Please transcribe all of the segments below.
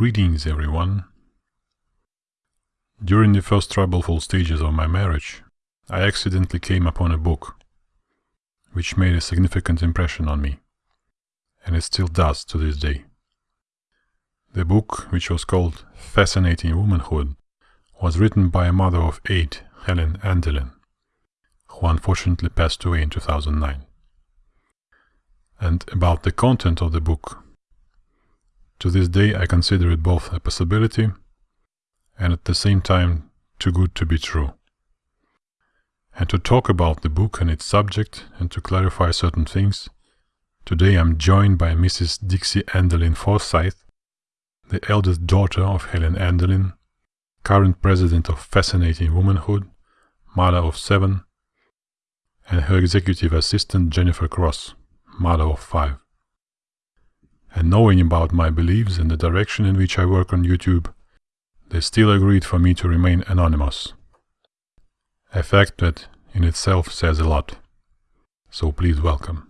Greetings everyone. During the first troubleful stages of my marriage, I accidentally came upon a book which made a significant impression on me, and it still does to this day. The book, which was called Fascinating Womanhood, was written by a mother of eight, Helen Andelin, who unfortunately passed away in 2009. And about the content of the book, to this day I consider it both a possibility and at the same time too good to be true. And to talk about the book and its subject and to clarify certain things, today I'm joined by Mrs. Dixie Andelin Forsyth, the eldest daughter of Helen Andelin, current president of Fascinating Womanhood, mother of seven, and her executive assistant Jennifer Cross, mother of five. And knowing about my beliefs and the direction in which I work on YouTube, they still agreed for me to remain anonymous. A fact that in itself says a lot. So please welcome.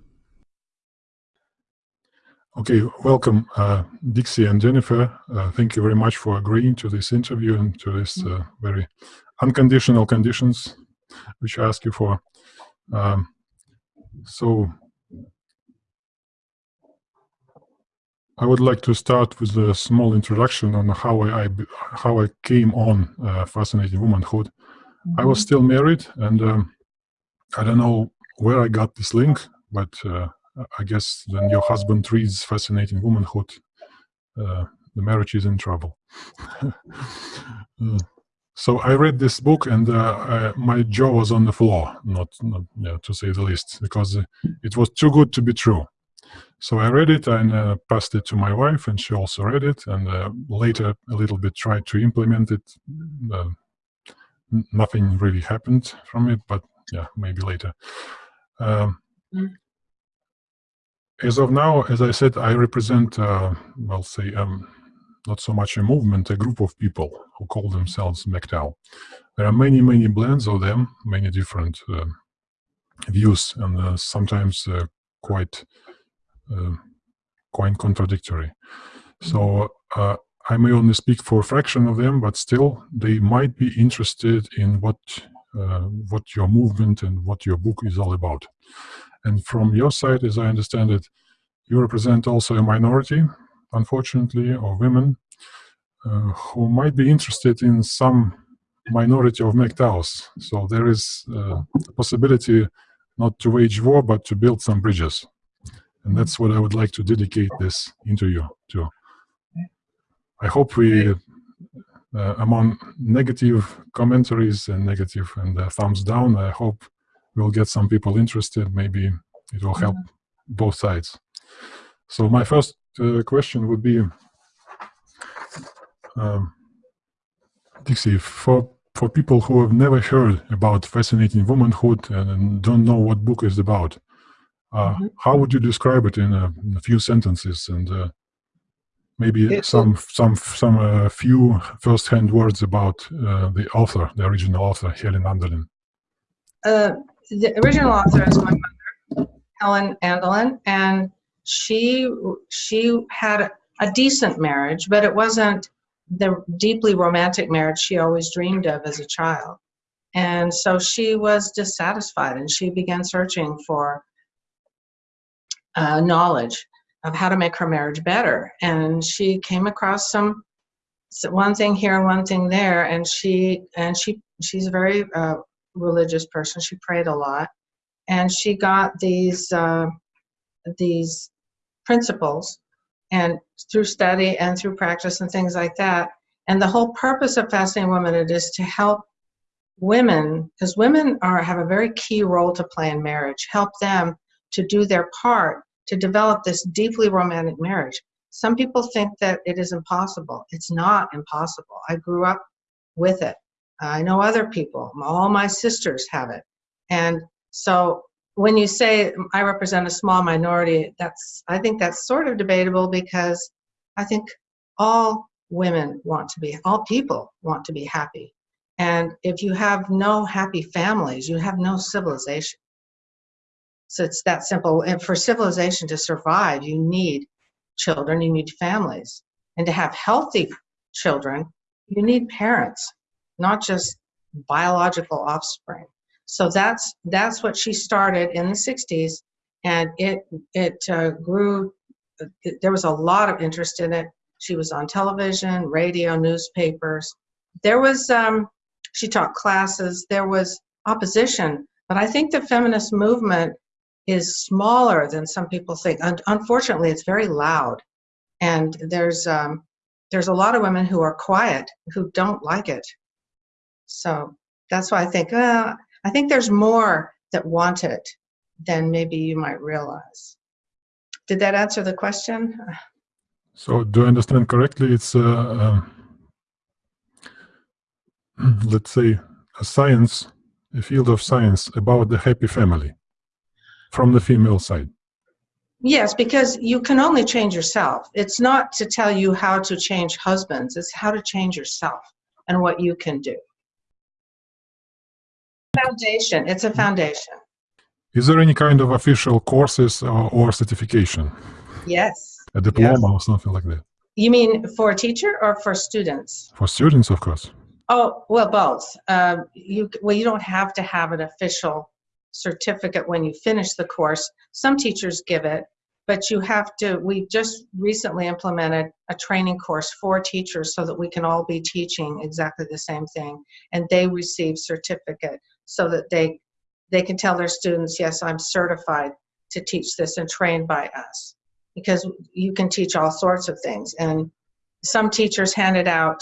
Okay, welcome uh, Dixie and Jennifer. Uh, thank you very much for agreeing to this interview and to this uh, very unconditional conditions which I ask you for. Um, so I would like to start with a small introduction on how I, I how I came on uh, fascinating womanhood. Mm -hmm. I was mm-hmm. still married, and um, I don't know where I got this link, but uh, I guess when your husband reads Fascinating Womanhood, uh, the marriage is in trouble. uh, so I read this book and uh, I, my jaw was on the floor, not, not yeah, to say the least, because it was too good to be true. So I read it and uh, passed it to my wife, and she also read it. And uh, later, a little bit tried to implement it. Uh, nothing really happened from it, but yeah, maybe later. Um, mm as of now, as I said, I represent, uh, well, say, um, not so much a movement, a group of people who call themselves MGTOW. There are many, many blends of them, many different uh, views, and uh, sometimes uh, quite, quite contradictory. So uh, I may only speak for a fraction of them, but still, they might be interested in what what your movement and what your book is all about. And from your side, as I understand it, you represent also a minority, unfortunately, of women uh, who might be interested in some minority of MGTOWs. So there is uh, a possibility not to wage war, but to build some bridges. And that's what I would like to dedicate this interview to. I hope we, uh, among negative commentaries and negative and uh, thumbs down, I hope we'll get some people interested. Maybe it will help both sides. So my first uh, question would be, um, Dixie, for for people who have never heard about fascinating womanhood and don't know what book is about, uh, mm -hmm. how would you describe it in a, in a few sentences and uh, maybe it's some some some uh, few first-hand words about uh, the author, the original author, Helen Andelin? Uh, the original author is my mother, Helen Andelin, and she she had a decent marriage, but it wasn't the deeply romantic marriage she always dreamed of as a child. And so she was dissatisfied and she began searching for uh, knowledge of how to make her marriage better. And she came across some one thing here one thing there, and she and she she's a very uh, religious person. She prayed a lot, and she got these uh, these principles, and through study and through practice and things like that. And the whole purpose of Fascinating Womanhood is to help women, because women are have a very key role to play in marriage. Help them to do their part to develop this deeply romantic marriage. Some people think that it is impossible. It's not impossible. I grew up with it. I know other people, all my sisters have it. And so when you say I represent a small minority, that's I think that's sort of debatable because I think all women want to be, all people want to be happy. And if you have no happy families, you have no civilization. So it's that simple. And for civilization to survive, you need children, you need families. And to have healthy children, you need parents, not just biological offspring. So that's that's what she started in the 60s, and it it uh, grew. There was a lot of interest in it. She was on television, radio, newspapers. There was um, she taught classes. There was opposition, but I think the feminist movement is smaller than some people think. Un- unfortunately, it's very loud, and there's um, there's a lot of women who are quiet who don't like it. So that's why I think uh, I think there's more that want it than maybe you might realize. Did that answer the question? So do I understand correctly? It's, uh, um, let's say, a science, a field of science about the happy family from the female side. Yes, because you can only change yourself. It's not to tell you how to change husbands, it's how to change yourself and what you can do. Foundation, it's a foundation. Is there any kind of official courses or, or certification? Yes. A diploma or something like that? You mean for a teacher or for students? For students, of course. Oh, well, both. Um, you well, you don't have to have an official certificate when you finish the course. Some teachers give it, but you have to. We just recently implemented a training course for teachers so that we can all be teaching exactly the same thing, and they receive certificate so that they they can tell their students, yes, I'm certified to teach this and trained by us, because you can teach all sorts of things. And some teachers handed out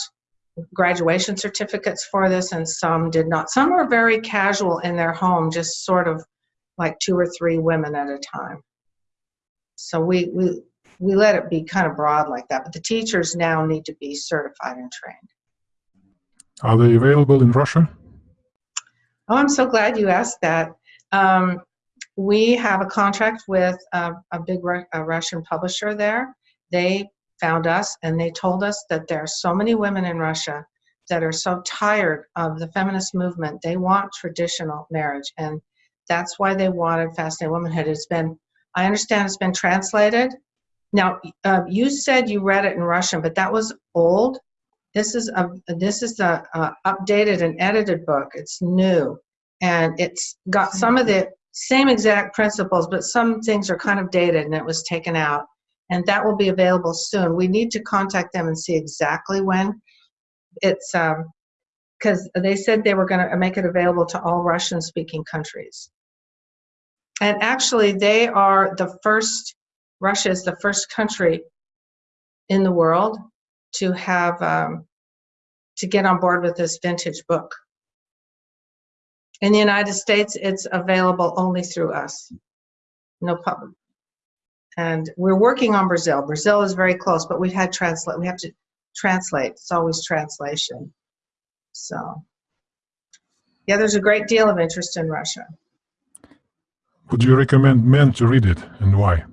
graduation certificates for this and some did not. Some were very casual in their home, just sort of like two or three women at a time. So we, we, we let it be kind of broad like that, but the teachers now need to be certified and trained. Are they available in Russia? Oh, I'm so glad you asked that. Um, we have a contract with a, a big a Russian publisher there. They found us and they told us that there are so many women in Russia that are so tired of the feminist movement. They want traditional marriage, and that's why they wanted Fascinating Womanhood. It's been, I understand, it's been translated. Now, uh, you said you read it in Russian, but that was old. This is a this is the uh, updated and edited book. It's new, and it's got some of the same exact principles, but some things are kind of dated, and it was taken out and that will be available soon. We need to contact them and see exactly when. It's because um, they said they were going to make it available to all Russian speaking countries. And actually, they are the first, Russia is the first country in the world to have, um, to get on board with this vintage book. In the United States, it's available only through us. No public, and we're working on Brazil. Brazil is very close, but we've had translate. We have to translate. It's always translation. So, yeah, there's a great deal of interest in Russia. Would you recommend men to read it, and why?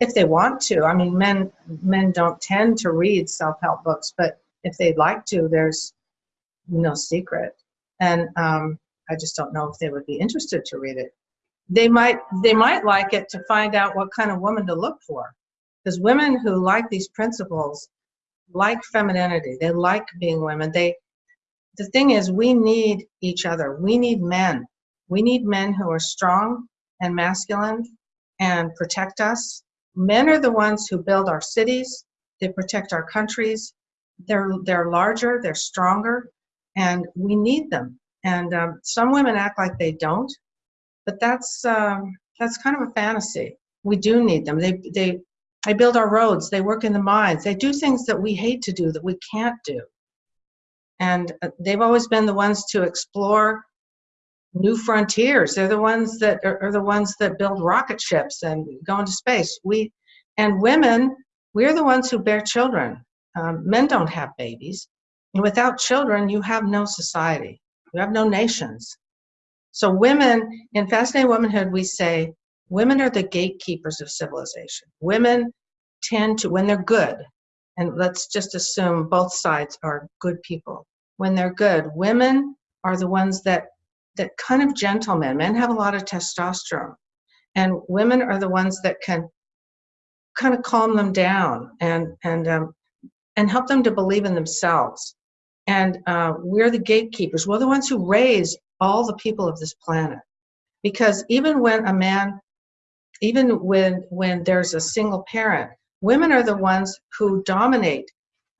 If they want to, I mean, men men don't tend to read self-help books, but if they'd like to, there's no secret. And um, I just don't know if they would be interested to read it they might they might like it to find out what kind of woman to look for. Because women who like these principles like femininity. They like being women. They the thing is we need each other. We need men. We need men who are strong and masculine and protect us. Men are the ones who build our cities. They protect our countries. They're they're larger. They're stronger. And we need them. And um, some women act like they don't but that's um, that's kind of a fantasy. We do need them. They they they build our roads. They work in the mines. They do things that we hate to do that we can't do. And uh, they've always been the ones to explore new frontiers. They're the ones that are, are the ones that build rocket ships and go into space. We and women, we're the ones who bear children. Um, men don't have babies. And without children, you have no society. You have no nations. So women, in Fascinating Womanhood, we say women are the gatekeepers of civilization. Women tend to, when they're good, and let's just assume both sides are good people. When they're good, women are the ones that that kind of gentlemen. Men have a lot of testosterone, and women are the ones that can kind of calm them down and and um, and help them to believe in themselves. And uh, we're the gatekeepers. We're the ones who raise all the people of this planet. Because even when a man, even when when there's a single parent, women are the ones who dominate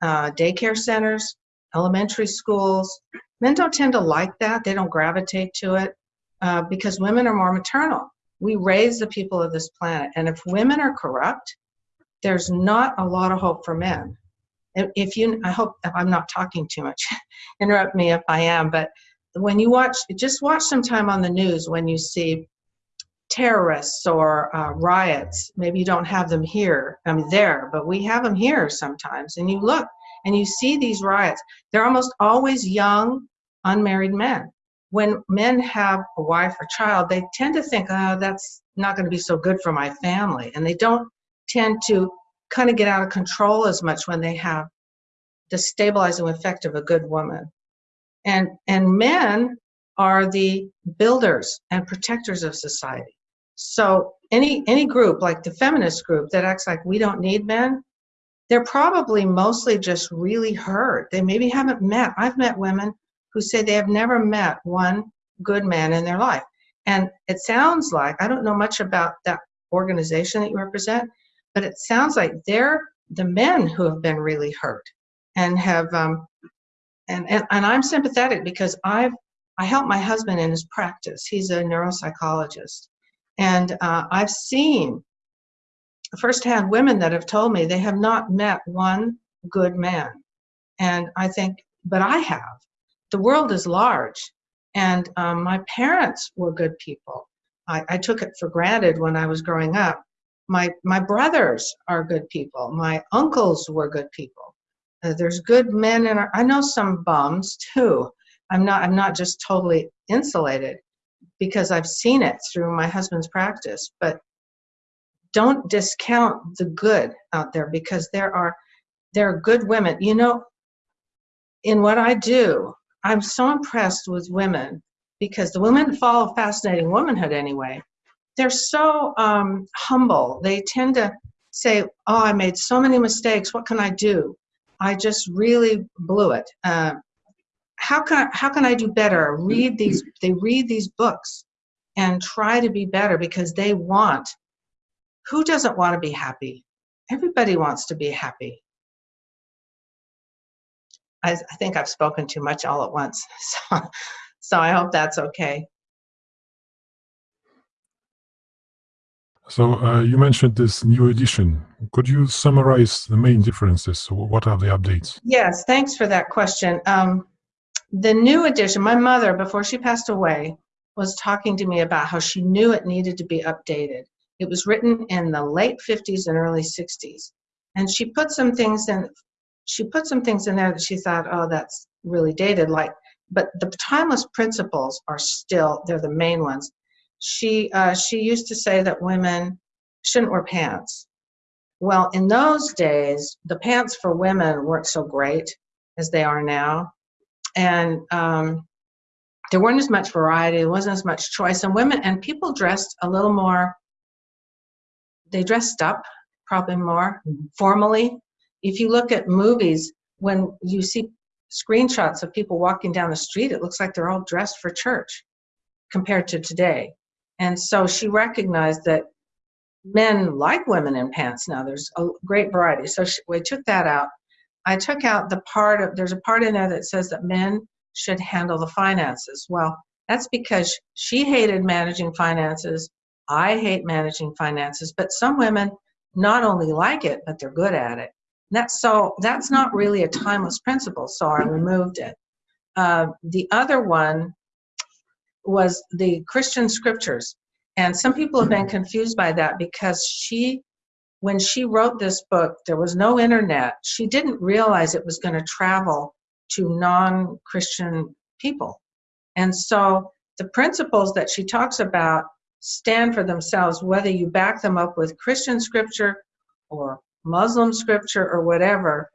uh, daycare centers, elementary schools. Men don't tend to like that. They don't gravitate to it uh, because women are more maternal. We raise the people of this planet. And if women are corrupt, there's not a lot of hope for men. If you, I hope I'm not talking too much. Interrupt me if I am, but when you watch, just watch some time on the news when you see terrorists or uh, riots. Maybe you don't have them here, I mean there, but we have them here sometimes. And you look and you see these riots. They're almost always young, unmarried men. When men have a wife or child, they tend to think, oh, that's not going to be so good for my family. And they don't tend to kind of get out of control as much when they have the stabilizing effect of a good woman. And, and men are the builders and protectors of society. So any, any group, like the feminist group that acts like we don't need men, they're probably mostly just really hurt. They maybe haven't met, I've met women who say they have never met one good man in their life. And it sounds like, I don't know much about that organization that you represent, but it sounds like they're the men who have been really hurt and have um, and, and and I'm sympathetic because I've I help my husband in his practice. He's a neuropsychologist, and uh, I've seen firsthand women that have told me they have not met one good man, and I think, but I have. The world is large, and um, my parents were good people. I, I took it for granted when I was growing up my my brothers are good people my uncles were good people uh, there's good men in our i know some bums too i'm not i'm not just totally insulated because i've seen it through my husband's practice but don't discount the good out there because there are there are good women you know in what i do i'm so impressed with women because the women follow fascinating womanhood anyway they're so um, humble. They tend to say, "Oh, I made so many mistakes. What can I do? I just really blew it. Uh, how can I, how can I do better?" Read these. They read these books and try to be better because they want. Who doesn't want to be happy? Everybody wants to be happy. I, I think I've spoken too much all at once, so, so I hope that's okay. So uh, you mentioned this new edition. Could you summarize the main differences? So What are the updates? Yes, thanks for that question. Um, the new edition, my mother, before she passed away, was talking to me about how she knew it needed to be updated. It was written in the late 50s and early 60s. And she put some things in, she put some things in there that she thought, oh, that's really dated, like, but the timeless principles are still, they're the main ones she uh, she used to say that women shouldn't wear pants. Well, in those days, the pants for women weren't so great as they are now, and um, there weren't as much variety. There wasn't as much choice, and women and people dressed a little more. They dressed up probably more mm-hmm. formally. If you look at movies, when you see screenshots of people walking down the street, it looks like they're all dressed for church compared to today. And so she recognized that men like women in pants now. There's a great variety. So she, we took that out. I took out the part of, there's a part in there that says that men should handle the finances. Well, that's because she hated managing finances. I hate managing finances, but some women not only like it, but they're good at it. that's so that's not really a timeless principle, so I removed it. Uh, the other one was the Christian scriptures. And some people have been confused by that because she, when she wrote this book, there was no internet. She didn't realize it was going to travel to non Christian people. And so the principles that she talks about stand for themselves, whether you back them up with Christian scripture or Muslim scripture or whatever.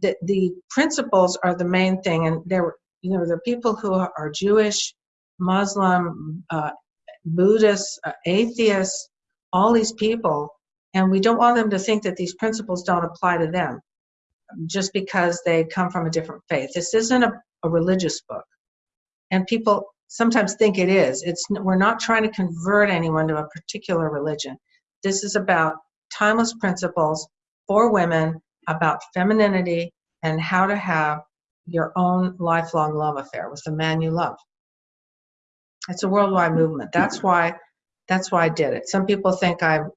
The, the principles are the main thing. And there, you know, there are people who are Jewish Muslim, uh, Buddhists, uh, atheists, all these people, And we don't want them to think that these principles don't apply to them just because they come from a different faith. This isn't a, a religious book. And people sometimes think it is. It's we're not trying to convert anyone to a particular religion. This is about timeless principles for women about femininity and how to have your own lifelong love affair with the man you love. It's a worldwide movement. That's why that's why I did it. Some people think I'm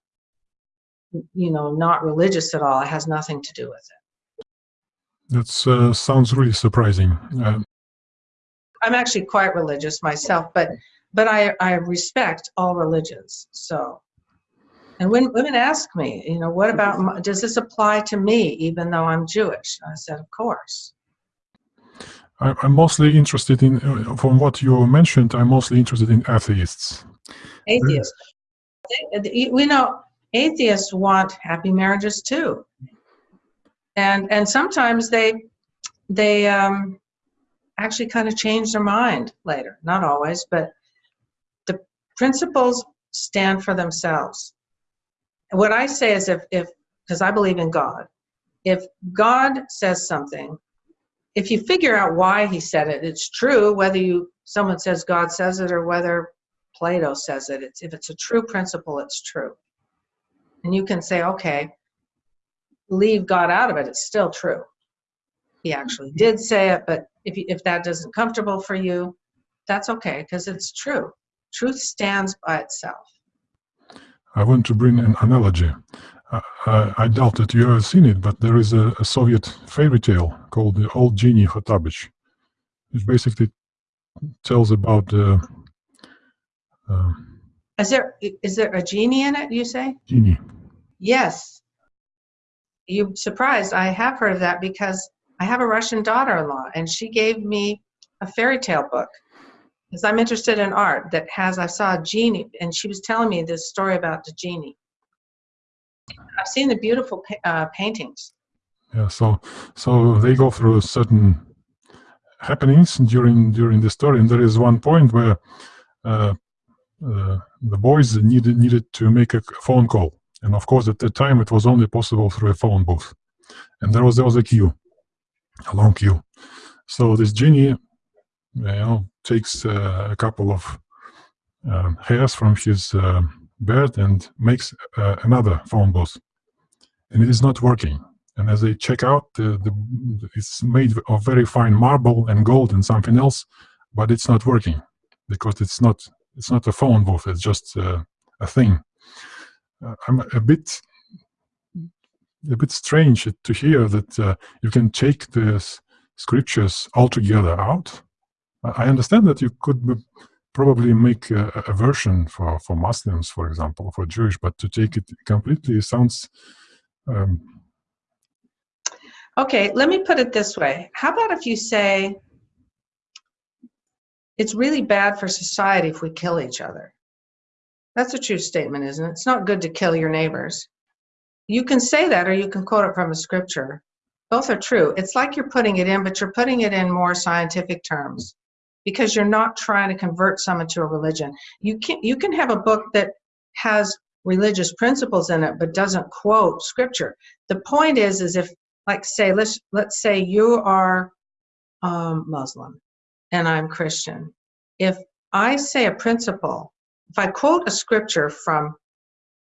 you know not religious at all. It has nothing to do with it. That uh, sounds really surprising. Uh, I'm actually quite religious myself, but but I I respect all religions. So, and when women ask me, you know, what about does this apply to me, even though I'm Jewish? I said, of course. I'm mostly interested in, uh, from what you mentioned, I'm mostly interested in atheists. Atheists. We know atheists want happy marriages too, and and sometimes they they um, actually kind of change their mind later. Not always, but the principles stand for themselves. What I say is if, if because I believe in God, if God says something, if you figure out why he said it, it's true, whether you someone says God says it or whether Plato says it. It's, if it's a true principle, it's true. And you can say, okay, leave God out of it, it's still true. He actually did say it, but if, you, if that isn't comfortable for you, that's okay because it's true. Truth stands by itself. I want to bring an analogy. Uh, I, I, doubt that you have seen it, but there is a, a Soviet fairy tale called The Old Genie Hottabych, which basically tells about the. Uh, is there is there a genie in it? You say genie? Yes. You surprised? I have heard of that because I have a Russian daughter-in-law, and she gave me a fairy tale book because I'm interested in art that has. I saw a genie, and she was telling me this story about the genie. I've seen the beautiful uh, paintings. Yeah, so so they go through certain happenings during during the story, and there is one point where uh, uh, the boys needed needed to make a phone call, and of course at the time it was only possible through a phone booth, and there was there was a queue a long queue. So this genie, you know, takes uh, a couple of um, hairs from his beard and makes uh, another phone booth, and it is not working. And as they check out, the, the, it's made of very fine marble and gold and something else, but it's not working because it's not it's not a phone booth. It's just uh, a thing. Uh, I'm a bit a bit strange to hear that uh, you can take the scriptures altogether out. I understand that you could probably make a, a, version for, for Muslims, for example, for Jewish, but to take it completely sounds. Um, okay, let me put it this way. How about if you say it's really bad for society if we kill each other? That's a true statement, isn't it? It's not good to kill your neighbors. You can say that or you can quote it from a scripture. Both are true. It's like you're putting it in, but you're putting it in more scientific terms because you're not trying to convert someone to a religion. You can you can have a book that has religious principles in it but doesn't quote scripture. The point is is if like say let's let's say you are um, Muslim and I'm Christian. If I say a principle, if I quote a scripture from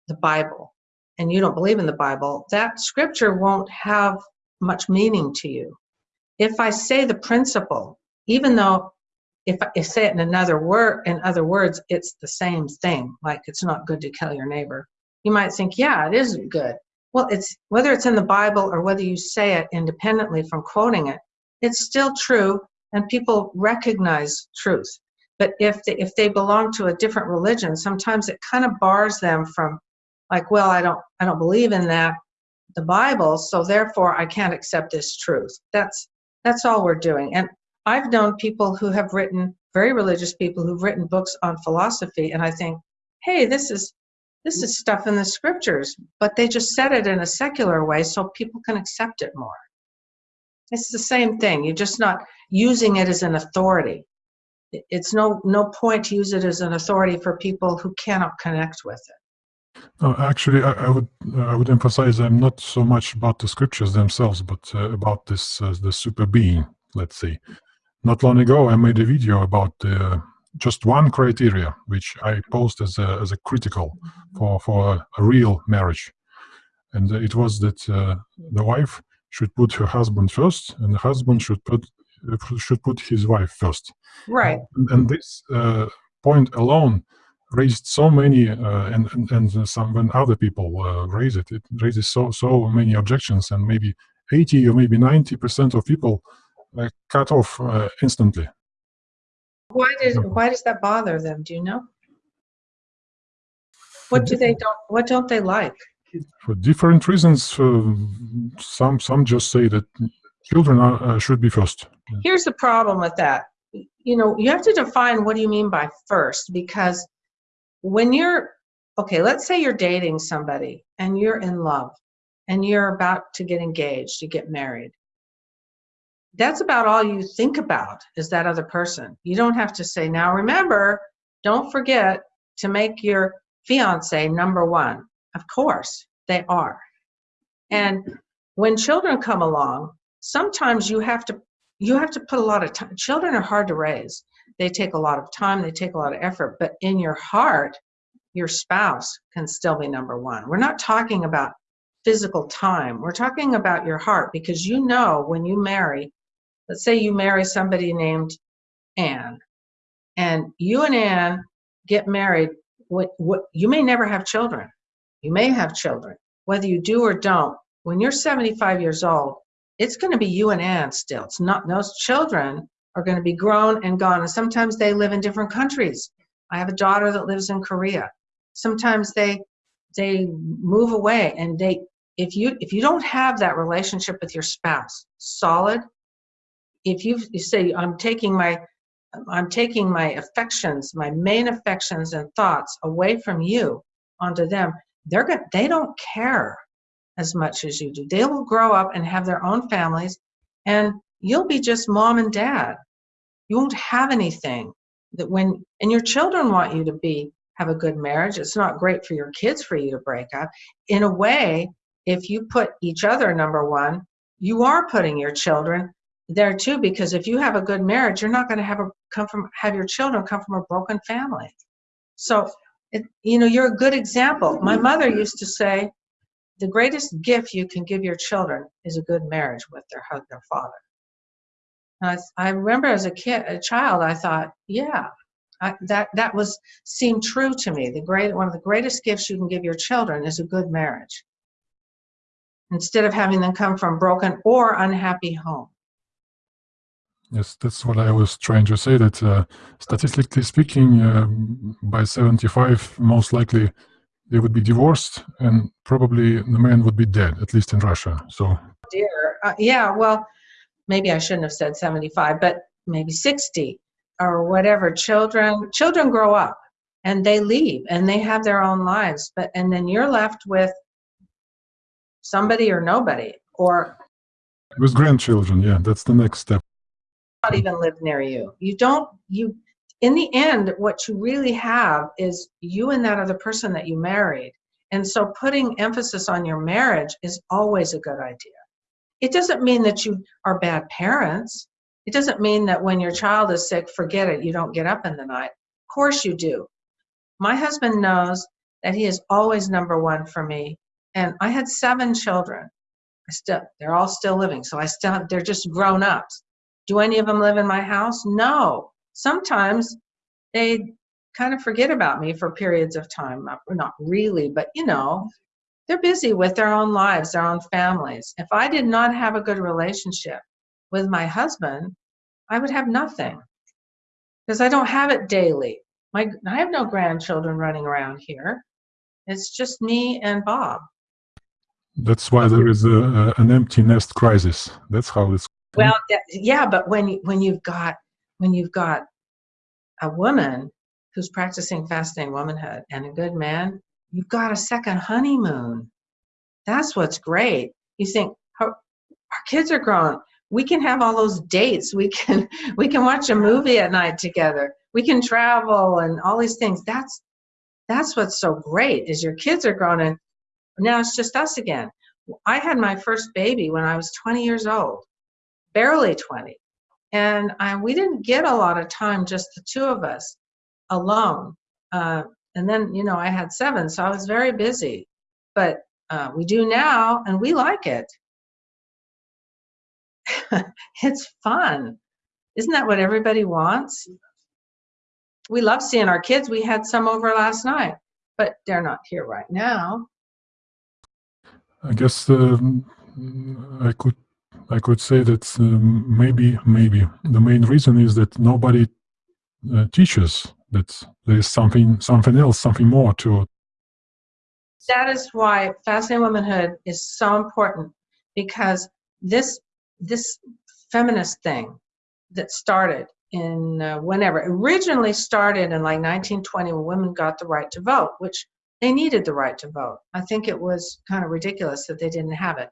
the Bible and you don't believe in the Bible, that scripture won't have much meaning to you. If I say the principle, even though if I say it in another word, in other words, it's the same thing, like it's not good to kill your neighbor. You might think, yeah, it isn't good. Well, it's whether it's in the Bible or whether you say it independently from quoting it, it's still true, and people recognize truth. But if they, if they belong to a different religion, sometimes it kind of bars them from like well i don't i don't believe in that the bible so therefore i can't accept this truth that's that's all we're doing and i've known people who have written very religious people who've written books on philosophy and i think hey this is this is stuff in the scriptures but they just said it in a secular way so people can accept it more it's the same thing you're just not using it as an authority it's no no point to use it as an authority for people who cannot connect with it No, actually, I, I would I would emphasize I'm not so much about the scriptures themselves, but uh, about this uh, the super being. Let's say. Not long ago, I made a video about uh, just one criteria, which I posed as a as a critical for for a, real marriage, and it was that uh, the wife should put her husband first, and the husband should put should put his wife first. Right. And, and this uh, point alone raised so many uh, and, and and some when other people uh, raise it it raises so so many objections and maybe 80 or maybe 90 percent of people uh, cut off uh, instantly Why did why does that bother them? Do you know? What do they don't what don't they like? for different reasons uh, some some just say that children are, uh, should be first Here's the problem with that. You know, you have to define what do you mean by first because when you're okay, let's say you're dating somebody and you're in love and you're about to get engaged, to get married. That's about all you think about is that other person. You don't have to say, now remember, don't forget to make your fiance number one. Of course, they are. And when children come along, sometimes you have to you have to put a lot of time. Children are hard to raise. They take a lot of time, they take a lot of effort, but in your heart, your spouse can still be number one. We're not talking about physical time. We're talking about your heart because you know when you marry, let's say you marry somebody named Anne, and you and Anne get married. What, what you may never have children. You may have children. Whether you do or don't, when you're 75 years old, it's going to be you and Anne still. It's not those children are going to be grown and gone, and sometimes they live in different countries. I have a daughter that lives in Korea. Sometimes they they move away, and they if you if you don't have that relationship with your spouse solid, if you, say I'm taking my I'm taking my affections, my main affections and thoughts away from you onto them, they're going they don't care as much as you do. They will grow up and have their own families, and you'll be just mom and dad. You won't have anything that when, and your children want you to be, have a good marriage. It's not great for your kids for you to break up. In a way, if you put each other number one, you are putting your children there too, because if you have a good marriage, you're not going to have a come from have your children come from a broken family. So, it, you know, you're a good example. My mother used to say, the greatest gift you can give your children is a good marriage with their hug their father. And I, I remember as a kid, a child, I thought, yeah, I, that that was seemed true to me. The great one of the greatest gifts you can give your children is a good marriage, instead of having them come from broken or unhappy home. Yes, that's what I was trying to say. That uh, statistically speaking, uh, by 75, most likely they would be divorced and probably the man would be dead, at least in Russia. So, dear, uh, yeah, well, maybe I shouldn't have said 75, but maybe 60 or whatever. Children, children grow up and they leave and they have their own lives, but and then you're left with somebody or nobody or with grandchildren. Yeah, that's the next step. Not even live near you. You don't. You in the end, what you really have is you and that other person that you married. And so putting emphasis on your marriage is always a good idea. It doesn't mean that you are bad parents. It doesn't mean that when your child is sick, forget it, you don't get up in the night. Of course you do. My husband knows that he is always number one for me. And I had seven children. I still, they're all still living. So I still, they're just grown ups. Do any of them live in my house? No sometimes they kind of forget about me for periods of time. Not, really, but you know, they're busy with their own lives, their own families. If I did not have a good relationship with my husband, I would have nothing because I don't have it daily. My, I have no grandchildren running around here. It's just me and Bob. That's why there is a, a, an empty nest crisis. That's how it's. Mm-hmm. Well, yeah, but when when you've got when you've got a woman who's practicing fascinating womanhood and a good man, you've got a second honeymoon. That's what's great. You think our, our kids are grown. We can have all those dates. We can we can watch a movie at night together. We can travel and all these things. That's that's what's so great is your kids are grown and now it's just us again. I had my first baby when I was 20 years old, barely 20. And I, we didn't get a lot of time, just the two of us alone. Uh, and then, you know, I had seven, so I was very busy. But uh, we do now, and we like it. it's fun. Isn't that what everybody wants? We love seeing our kids. We had some over last night, but they're not here right now. I guess um, I could I could say that um, maybe maybe. The main reason is that nobody uh, teaches that there is something something else something more to that is why fascinating womanhood is so important because this this feminist thing that started in uh, whenever originally started in like 1920 when women got the right to vote which they needed the right to vote. I think it was kind of ridiculous that they didn't have it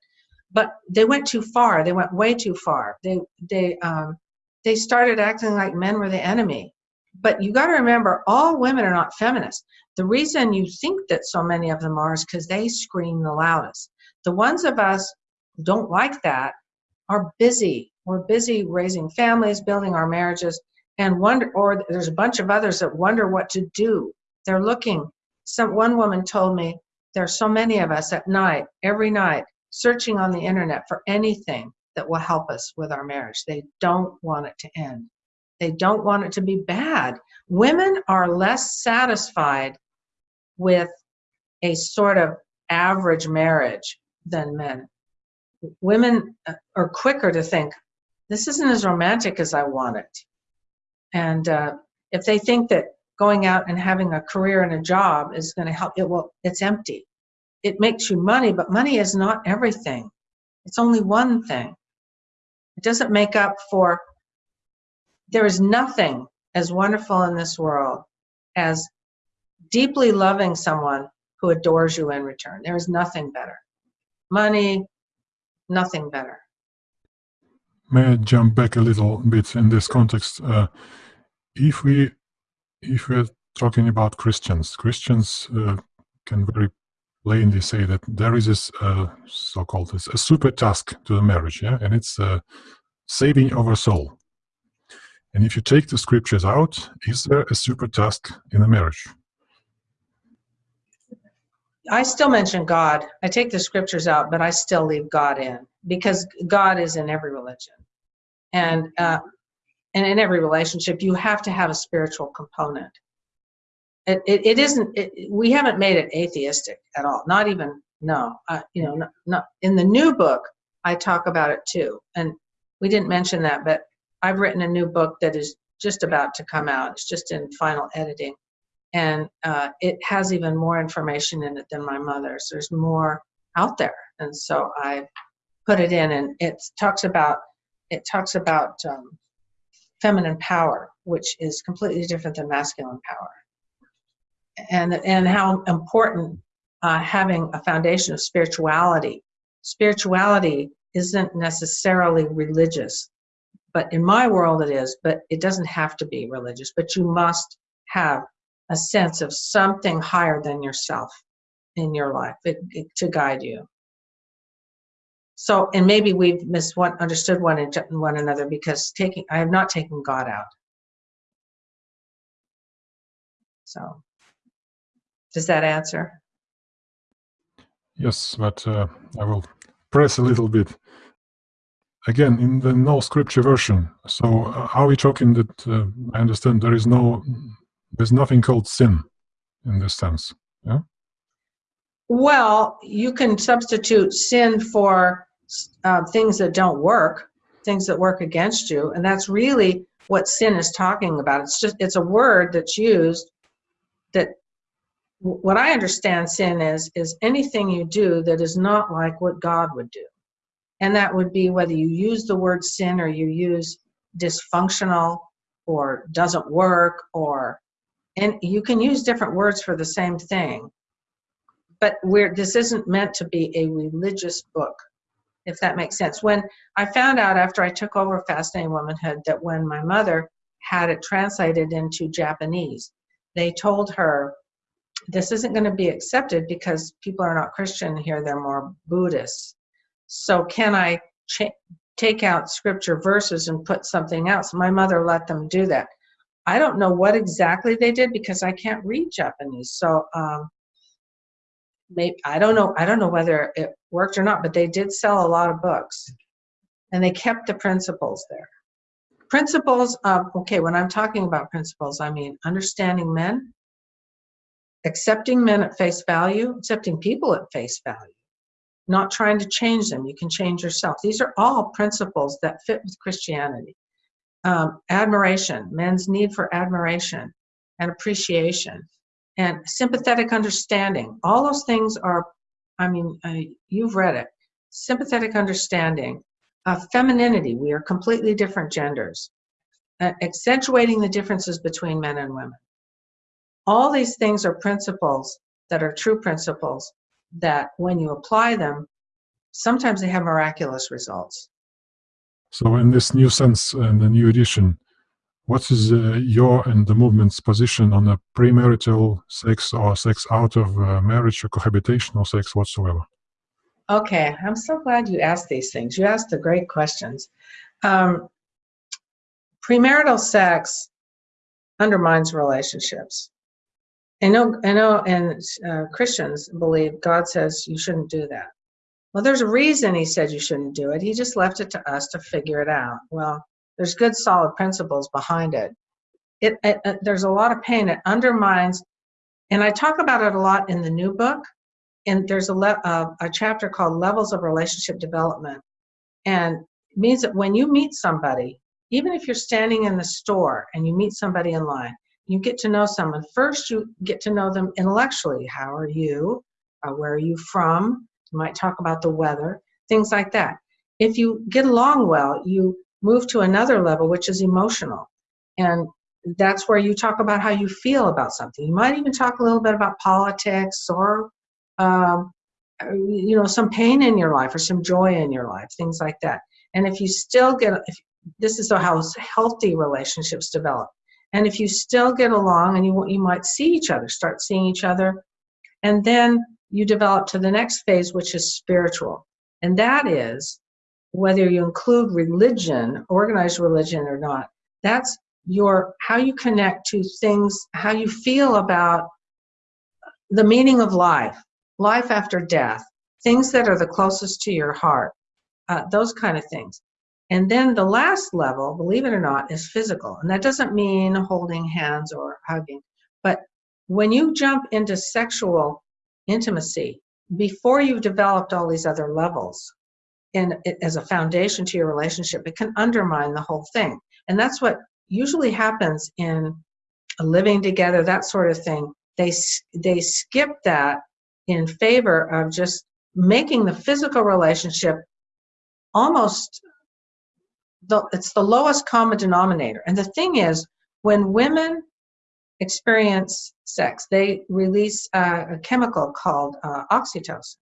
but they went too far. They went way too far. They they um, they started acting like men were the enemy. But you got to remember all women are not feminists. The reason you think that so many of them are is because they scream the loudest. The ones of us who don't like that are busy. We're busy raising families building our marriages and wonder or there's a bunch of others that wonder what to do. They're looking. Some one woman told me there's so many of us at night every night searching on the internet for anything that will help us with our marriage. They don't want it to end. They don't want it to be bad. Women are less satisfied with a sort of average marriage than men. Women uh, are quicker to think this isn't as romantic as i want it. And uh, if they think that going out and having a career and a job is going to help it will, it's empty it makes you money but money is not everything. It's only one thing. It doesn't make up for there is nothing as wonderful in this world as deeply loving someone who adores you in return. There is nothing better. Money nothing better. May i jump back a little bit in this context? Uh, if we if we're talking about Christians, Christians uh, can very plainly say that there is this uh, so-called a super task to the marriage, yeah, and it's uh, saving our soul. And if you take the scriptures out, is there a super task in the marriage? I still mention God. I take the scriptures out, but I still leave God in because God is in every religion. And uh, and in every relationship you have to have a spiritual component it, it, it isn't it, we haven't made it atheistic at all not even no uh, you know not, not in the new book i talk about it too and we didn't mention that but i've written a new book that is just about to come out. It's just in final editing and uh, it has even more information in it than my mother's. There's more out there and so i put it in and it talks about it talks about um, feminine power, which is completely different than masculine power. And, and how important uh, having a foundation of spirituality. Spirituality isn't necessarily religious, but in my world it is, but it doesn't have to be religious, but you must have a sense of something higher than yourself in your life it, it, to guide you. So, and maybe we've misunderstood one one another because taking I have not taken God out. So, does that answer? Yes, but uh, I will press a little bit. Again, in the no scripture version. So, uh, are we talking that uh, I understand there is no, there's nothing called sin in this sense? Yeah. Well, you can substitute sin for uh, things that don't work, things that work against you, and that's really what sin is talking about. It's just it's a word that's used what I understand sin is is anything you do that is not like what God would do. And that would be whether you use the word sin or you use dysfunctional or doesn't work or and you can use different words for the same thing but we're this isn't meant to be a religious book if that makes sense when i found out after i took over fascinating womanhood that when my mother had it translated into japanese they told her this isn't going to be accepted because people are not Christian here, they're more Buddhist. So, can I take out scripture verses and put something else? My mother let them do that. I don't know what exactly they did because I can't read Japanese. So, um, maybe I don't know. I don't know whether it worked or not, but they did sell a lot of books, and they kept the principles there. Principles. Um, okay, when I'm talking about principles, I mean understanding men, accepting men at face value, accepting people at face value, not trying to change them. You can change yourself. These are all principles that fit with Christianity. Um, admiration, men's need for admiration and appreciation, and sympathetic understanding. All those things are, I mean, uh, you've read it. Sympathetic understanding, uh, femininity. We are completely different genders, uh, accentuating the differences between men and women. All these things are principles that are true principles that when you apply them, sometimes they have miraculous results. So, in this new sense and the new edition, what is uh, your and the movement's position on a premarital sex or sex out of uh, marriage or cohabitation or sex whatsoever? Okay, I'm so glad you asked these things. You asked the great questions. Um, premarital sex undermines relationships. I know, I know, and uh, Christians believe God says you shouldn't do that. Well, there's a reason He said you shouldn't do it. He just left it to us to figure it out. Well, there's good, solid principles behind it. It, it, it there's a lot of pain. It undermines, and I talk about it a lot in the new book. And there's a le- uh, a chapter called Levels of Relationship Development, and it means that when you meet somebody, even if you're standing in the store and you meet somebody in line you get to know someone. First, you get to know them intellectually. How are you? Uh, where are you from? You might talk about the weather, things like that. If you get along well, you move to another level, which is emotional. And that's where you talk about how you feel about something. You might even talk a little bit about politics or, um, you know, some pain in your life or some joy in your life, things like that. And if you still get, if, this is how healthy relationships develop and if you still get along and you, you might see each other, start seeing each other, and then you develop to the next phase, which is spiritual. And that is whether you include religion, organized religion or not, that's your how you connect to things, how you feel about the meaning of life, life after death, things that are the closest to your heart, uh, those kind of things. And then the last level, believe it or not, is physical. And that doesn't mean holding hands or hugging. But when you jump into sexual intimacy, before you've developed all these other levels, and as a foundation to your relationship, it can undermine the whole thing. And that's what usually happens in living together, that sort of thing. They they skip that in favor of just making the physical relationship almost the, it's the lowest common denominator. And the thing is, when women experience sex, they release a chemical called uh, oxytocin.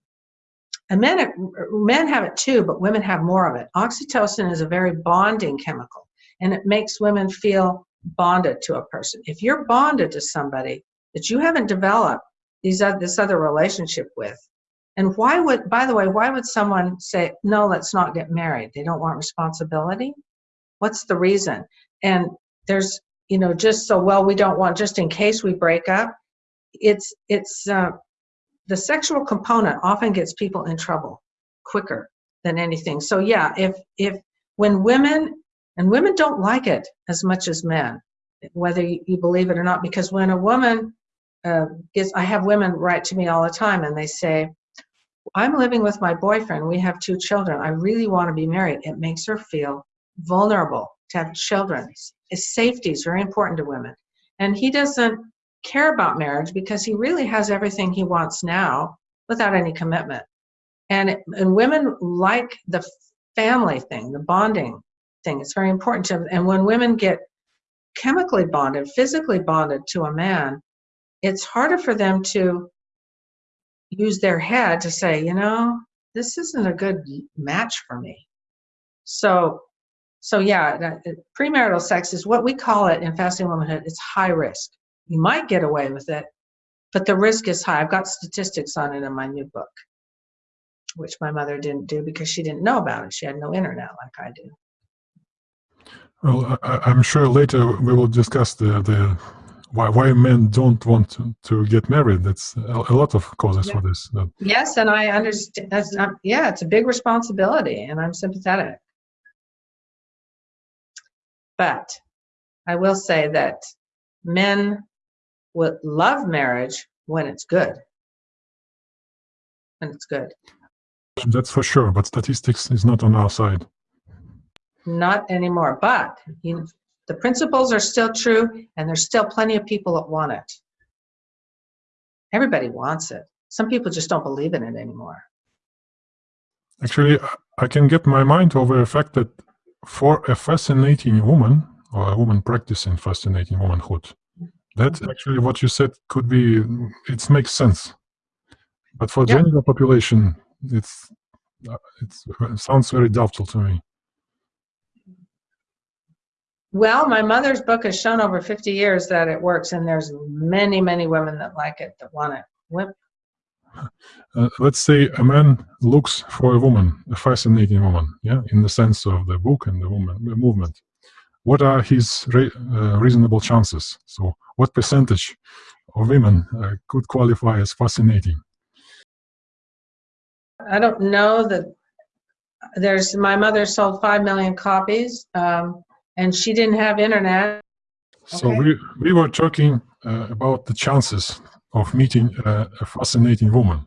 And men, men have it too, but women have more of it. Oxytocin is a very bonding chemical, and it makes women feel bonded to a person. If you're bonded to somebody that you haven't developed these this other relationship with, and why would, by the way, why would someone say, no, let's not get married? They don't want responsibility? What's the reason? And there's, you know, just so, well, we don't want, just in case we break up. It's, it's, uh, the sexual component often gets people in trouble quicker than anything. So yeah, if, if, when women, and women don't like it as much as men, whether you believe it or not, because when a woman uh, gets, I have women write to me all the time and they say, I'm living with my boyfriend. We have two children. I really want to be married. It makes her feel vulnerable to have children. His safety is very important to women. And he doesn't care about marriage because he really has everything he wants now without any commitment. And, and women like the family thing, the bonding thing. It's very important to them. And when women get chemically bonded, physically bonded to a man, it's harder for them to use their head to say, you know, this isn't a good match for me. So, so yeah, premarital sex is what we call it in Fascinating Womanhood. It's high risk. You might get away with it, but the risk is high. I've got statistics on it in my new book, which my mother didn't do because she didn't know about it. She had no internet like I do. Well, I, I'm sure later we will discuss the the why why men don't want to, to get married. That's a, a lot of causes Yeah. for this. Yes, and I understand. That's not, yeah, it's a big responsibility, and I'm sympathetic. But I will say that men would love marriage when it's good. When it's good. that's for sure. But statistics is not on our side. Not anymore. But you the principles are still true, and there's still plenty of people that want it. Everybody wants it. Some people just don't believe in it anymore. Actually, I- I can get my mind over the fact that for a fascinating woman or a woman practicing fascinating womanhood, that Mhm. actually what you said could be it makes sense. But for Yeah. general population, it's uh, it's, it sounds very doubtful to me. Well, my mother's book has shown over 50 years that it works, and there's many, many women that like it, that want it. Wim- Uh, let's say a man looks for a woman, a fascinating woman, yeah, in the sense of the book and the woman the movement. What are his re- uh, reasonable chances? So, what percentage of women uh, could qualify as fascinating? I don't know that there's, my mother sold 5 million copies, um, and she didn't have internet. So, Okay. we, we were talking uh, about the chances of meeting uh, a fascinating woman.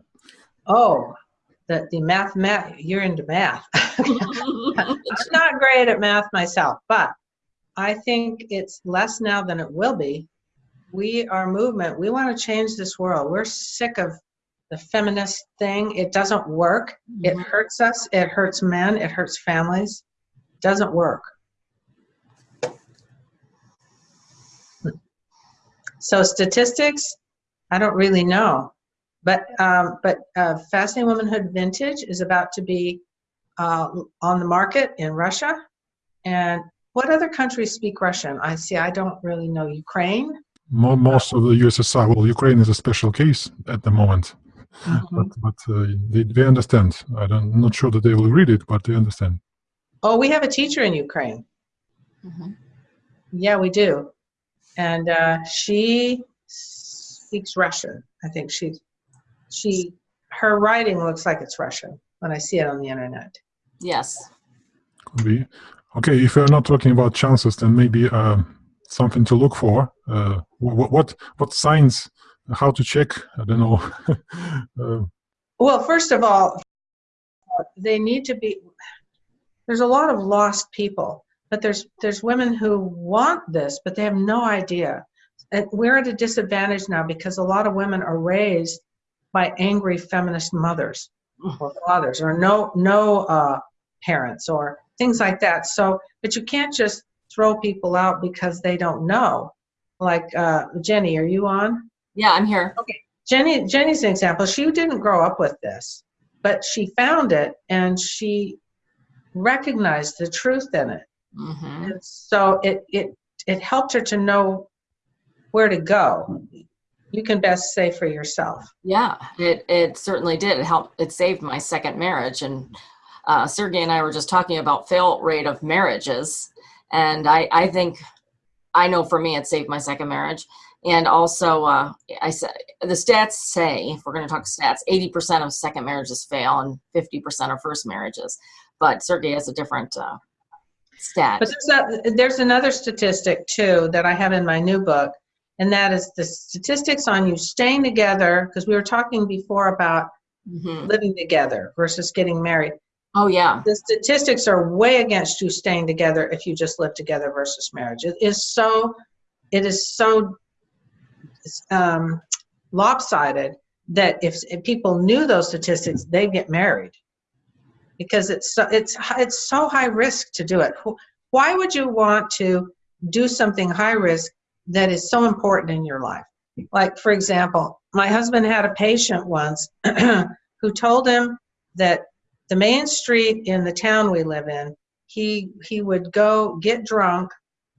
Oh, the, the math, math, you're into math. I'm not great at math myself, but I think it's less now than it will be. We are movement. We want to change this world. We're sick of the feminist thing. It doesn't work. It hurts us. It hurts men. It hurts families. It Doesn't work. So statistics, I don't really know. But um, but uh, Fascinating Womanhood Vintage is about to be uh, on the market in Russia. And what other countries speak Russian? I see. I don't really know. Ukraine. Most of the USSR, well, Ukraine is a special case at the moment, but, but uh, they, they understand. I don't, I'm not sure that they will read it, but they understand. Oh, we have a teacher in Ukraine. Mhm. Yeah, we do. And uh, she speaks Russian. I think she, she, her writing looks like it's Russian when I see it on the internet. Yes. Could be. Okay, if you're not talking about chances, then maybe uh, something to look for. Uh, what, what what signs? How to check? I don't know. uh, Well, first of all, they need to be. There's a lot of lost people, but there's there's women who want this, but they have no idea. And we're at a disadvantage now because a lot of women are raised by angry feminist mothers or fathers or no no uh, parents or things like that. So, but you can't just throw people out because they don't know. Like uh, Jenny, are you on? Yeah, I'm here. okay Jenny Jenny's an example. She didn't grow up with this, but she found it and she recognized the truth in it. Hmm And so it it it helped her to know where to go. You can best say for yourself. Yeah, it it certainly did. It helped. It saved my second marriage, and uh, Sergey and I were just talking about fail rate of marriages, and I I think I know for me it saved my second marriage, and also uh, I said the stats say if we're going to talk stats, eighty percent of second marriages fail and fifty percent of first marriages, but Sergey has a different uh, stat. But there's, a, there's another statistic too that I have in my new book, and that is the statistics on you staying together. Because we were talking before about Mhm. living together versus getting married. Oh yeah, the statistics are way against you staying together if you just live together versus marriage. It is so, it is so um, lopsided that if, if people knew those statistics, they'd get married because it's so, it's it's so high risk to do it. Why would you want to do something high risk that is so important in your life? Like for example, my husband had a patient once who told him that the main street in the town we live in, he he would go get drunk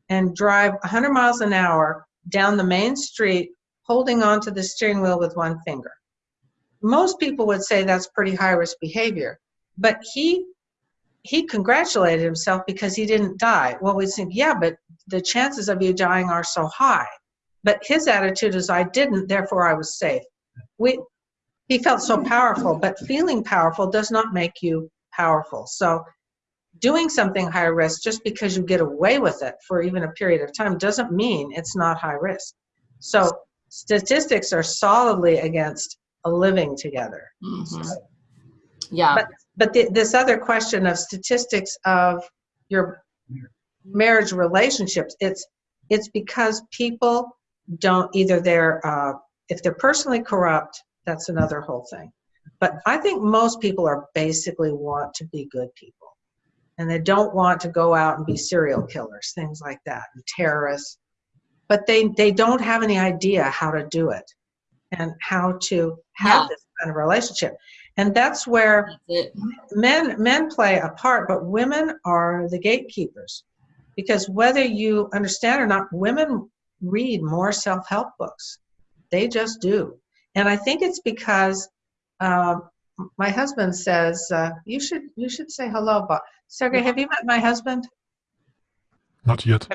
and drive 100 miles an hour down the main street, holding on to the steering wheel with one finger. Most people would say that's pretty high risk behavior, but he he congratulated himself because he didn't die. Well, we think, yeah, but the chances of you dying are so high. But his attitude is, I didn't, therefore I was safe. We, he felt so powerful, but feeling powerful does not make you powerful. So doing something high risk just because you get away with it for even a period of time doesn't mean it's not high risk. So statistics are solidly against a living together. Mhm. Yeah, But, but the, this other question of statistics of your marriage relationships, it's, it's because people don't, either they're, uh, if they're personally corrupt, that's another whole thing. But I think most people are basically want to be good people. And they don't want to go out and be serial killers, things like that, and terrorists. But they, they don't have any idea how to do it and how to have Yeah. this kind of relationship. And that's where that's men men play a part but women are the gatekeepers. Because whether you understand or not women read more self-help books. They just do. And i think it's because um, my husband says uh, you should you should say hello bob sergey have you met my husband? Not yet.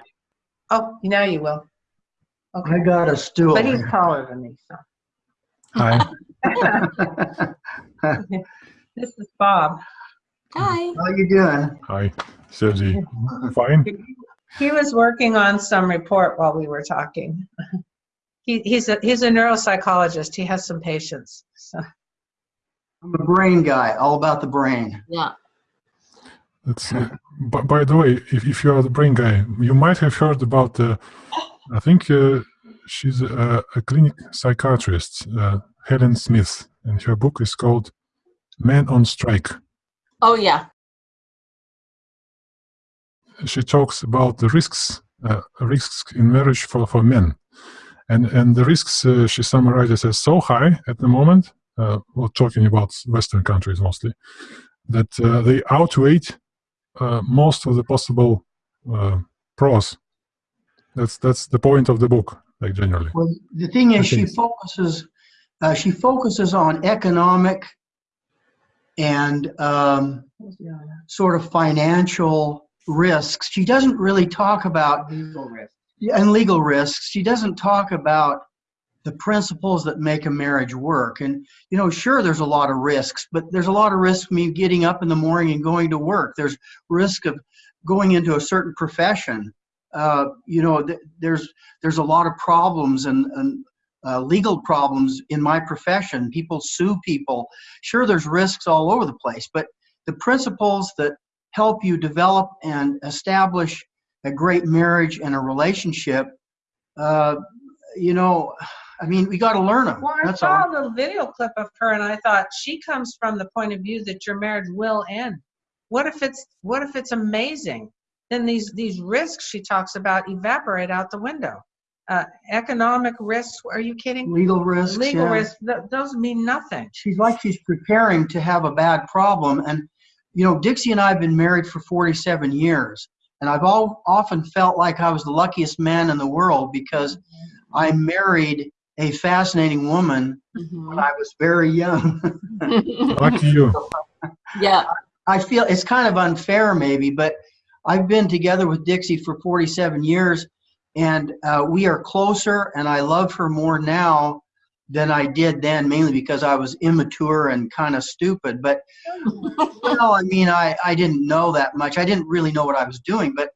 oh now you will. Okay. I got a stool. but he's taller than me so Hi. this is bob Hi. How are you doing? Hi, Sergey. Fine. He was working on some report while we were talking. He, he's a he's a neuropsychologist. He has some patients. So I'm a brain guy, all about the brain. Yeah. That's, uh, by, by the way, if, if you are the brain guy, you might have heard about, uh, I think uh, she's a, a clinic psychiatrist, uh, Helen Smith, and her book is called Man on Strike. Oh, yeah. She talks about the risks, uh, risks in marriage for, for men. And, and the risks uh, she summarizes as so high at the moment, uh, we're talking about Western countries mostly, that uh, they outweigh uh, most of the possible uh, pros. That's that's the point of the book, like generally. Well, the thing is, she focuses, uh, she focuses on economic and um, sort of financial risks. She doesn't really talk about Yeah, and legal risks. She doesn't talk about the principles that make a marriage work. And you know, sure, there's a lot of risks, but there's a lot of risk me getting up in the morning and going to work. There's risk of going into a certain profession. Uh, you know, th- there's there's a lot of problems and, and uh, legal problems in my profession. People sue people. Sure, there's risks all over the place, but the principles that help you develop and establish a great marriage and a relationship, uh, you know, I mean, we got to learn them. well, I That's saw all. a little video clip of her, and I thought she comes from the point of view that your marriage will end. What if it's what if it's amazing? Then these these risks she talks about evaporate out the window. Uh, economic risks? Are you kidding? Legal risks. Legal yeah. risks? Th- those mean nothing. She's like she's preparing to have a bad problem. And, you know, Dixie and I have been married for 47 years. And I've all, often felt like I was the luckiest man in the world because I married a fascinating woman when Mhm. I was very young. Lucky you. yeah. I feel it's kind of unfair, maybe, but I've been together with Dixie for 47 years, and uh, we are closer, and I love her more now than I did then, mainly because I was immature and kind of stupid. But well, I mean, I, I didn't know that much. I didn't really know what I was doing, but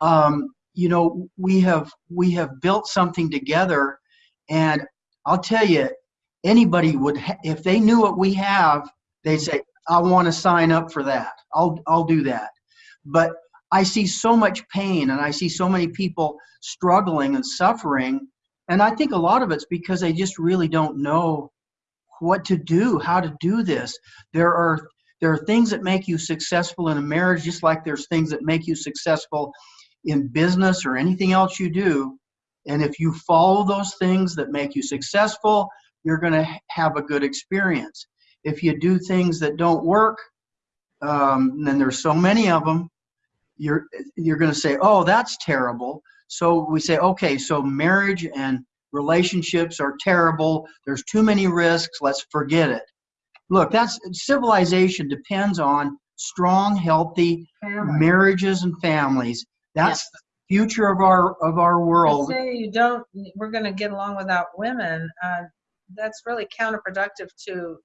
um, you know, we have we have built something together, and I'll tell you, anybody would ha- if they knew what we have, they'd say, I want to sign up for that. I'll I'll do that. But I see so much pain and I see so many people struggling and suffering. And I think a lot of it's because they just really don't know what to do, how to do this. There are there are things that make you successful in a marriage, just like there's things that make you successful in business or anything else you do. And if you follow those things that make you successful, you're going to have a good experience. If you do things that don't work, um, then there's so many of them. You're you're going to say, "Oh, that's terrible." So we say, "Okay, so marriage and relationships are terrible. There's too many risks. Let's forget it. Look, that's civilization depends on strong, healthy Family. marriages and families. That's the future of our of our To world. say you don't, we're gonna get along without women, uh, that's really counterproductive to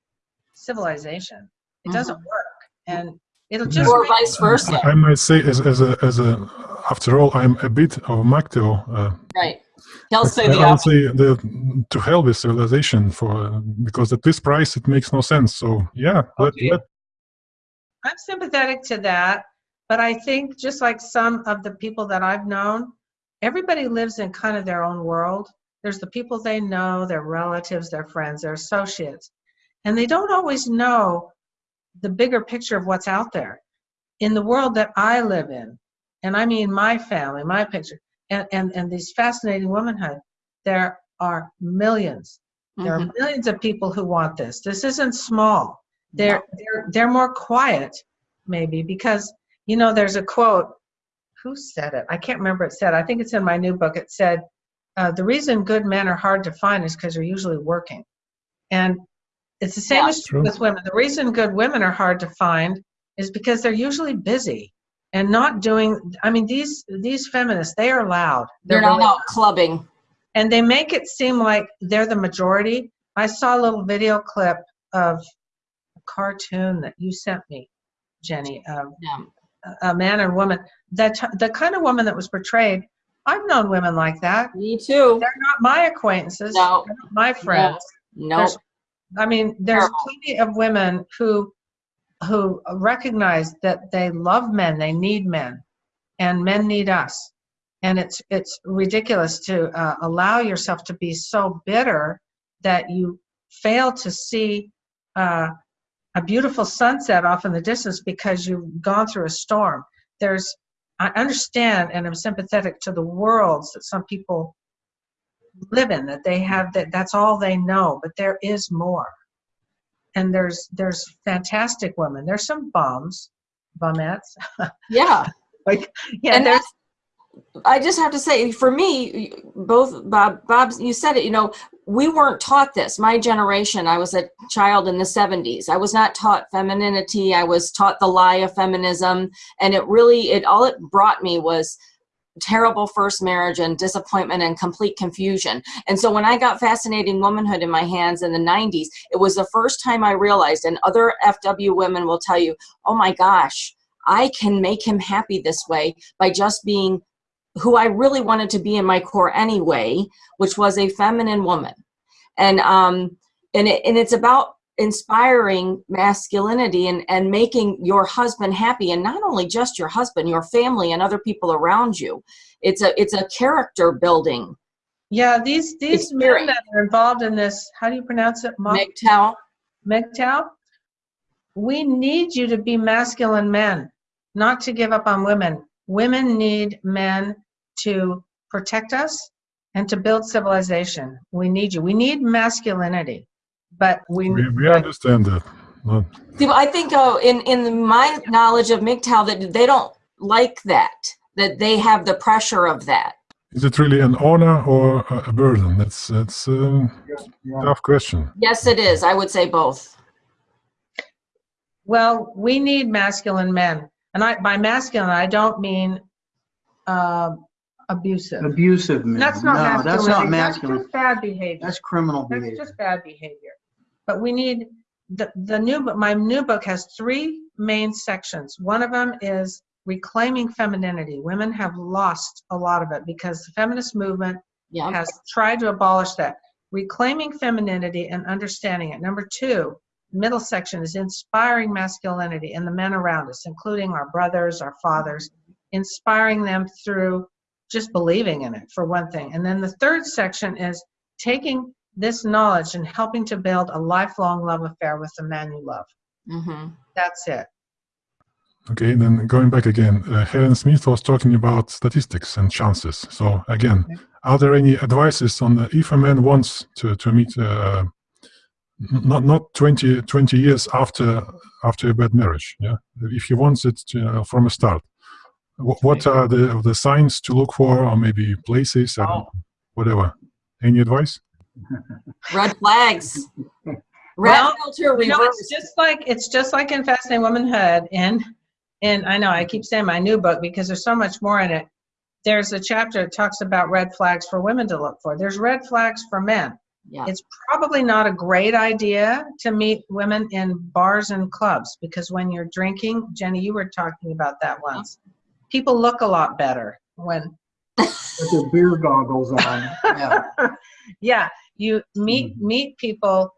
civilization. It doesn't work, and it'll just. Or vice versa. I, I might say, as, as a as a after all, I'm a bit of a MGTOW. Uh, Right. He'll say I the would opposite. say the, to hell with civilization for because at this price it makes no sense. So yeah, let, let I'm sympathetic to that, but I think just like some of the people that I've known, everybody lives in kind of their own world. There's the people they know, their relatives, their friends, their associates, and they don't always know the bigger picture of what's out there. In the world that I live in, and I mean my family, my picture, and, and, and these fascinating womanhood, there are millions. There Mhm. are millions of people who want this. This isn't small. They're they're they're more quiet, maybe because you know there's a quote. Who said it? I can't remember. It said. I think it's in my new book. It said, uh, "The reason good men are hard to find is because they're usually working," and it's the same Yeah, as true with women. The reason good women are hard to find is because they're usually busy and not doing. I mean, these these feminists they are loud. They're not really- out clubbing. and they make it seem like they're the majority. I saw a little video clip of a cartoon that you sent me, Jenny, of Yeah. a- man and woman. That the kind of woman that was portrayed. I've known women like that. Me too. They're not my acquaintances. No. they're not my friends. Nope. I mean, there's plenty of women who who recognize that they love men, they need men, and men need us. And it's it's ridiculous to uh, allow yourself to be so bitter that you fail to see uh, a beautiful sunset off in the distance because you've gone through a storm. There's I understand and I'm sympathetic to the worlds that some people live in that they have that that's all they know but there is more and there's there's fantastic women there's some bums bumettes Yeah. like yeah and there's that's I just have to say, for me, both Bob, Bob's, you said it. You know, we weren't taught this. My generation, I was a child in the '70s. I was not taught femininity. I was taught the lie of feminism, and it really, it all it brought me was terrible first marriage and disappointment and complete confusion. And so when I got Fascinating Womanhood in my hands in the 90s, it was the first time I realized, and other FW women will tell you, oh my gosh, I can make him happy this way by just being who I really wanted to be in my core anyway, which was a feminine woman. And um and it, and it's about inspiring masculinity and and making your husband happy and not only just your husband, your family and other people around you. It's a it's a character building. yeah these these men that are involved in this how do you pronounce it MGTOW. MGTOW, we need you to be masculine men, not to give up on women. Women need men to protect us and to build civilization. We need you. We need masculinity, but we, we, we understand that. Not- See, I think uh, in in my knowledge of MGTOW that they don't like that. That they have the pressure of that. Is it really an honor or a, a burden? That's that's a tough question. Yes, it is. I would say both. well, we need masculine men. And I, by masculine, I don't mean um abusive. Abusive men. That's not no, masculine. that's not masculine. That's just bad behavior. That's criminal behavior. That's behavior. just bad behavior. But we need the the new book. My new book has three main sections. One of them is reclaiming femininity. Women have lost a lot of it because the feminist movement Yeah. has tried to abolish that. Reclaiming femininity and understanding it. Number two, middle section is inspiring masculinity in the men around us, including our brothers, our fathers, inspiring them through just believing in it, for one thing. And then the third section is taking this knowledge and helping to build a lifelong love affair with the man you love. hmm That's it. Okay, then going back again, uh, Helen Smith was talking about statistics and chances. So again, are there any advices on the, if a man wants to, to meet, uh, not not 20, 20 years after after a bad marriage, yeah, if he wants it to, uh, from a start, wh- what are the the signs to look for, or maybe places, I don't, whatever. Any advice? Red flags. Red Well, filter You know, it's just like, it's just like in Fascinating Womanhood and, and I know I keep saying my new book because there's so much more in it. There's a chapter that talks about red flags for women to look for. There's red flags for men. Yeah. It's probably not a great idea to meet women in bars and clubs because when you're drinking, Jenny, you were talking about that uh-huh. once. People look a lot better when, With their beer goggles on. Yeah. yeah, you meet meet people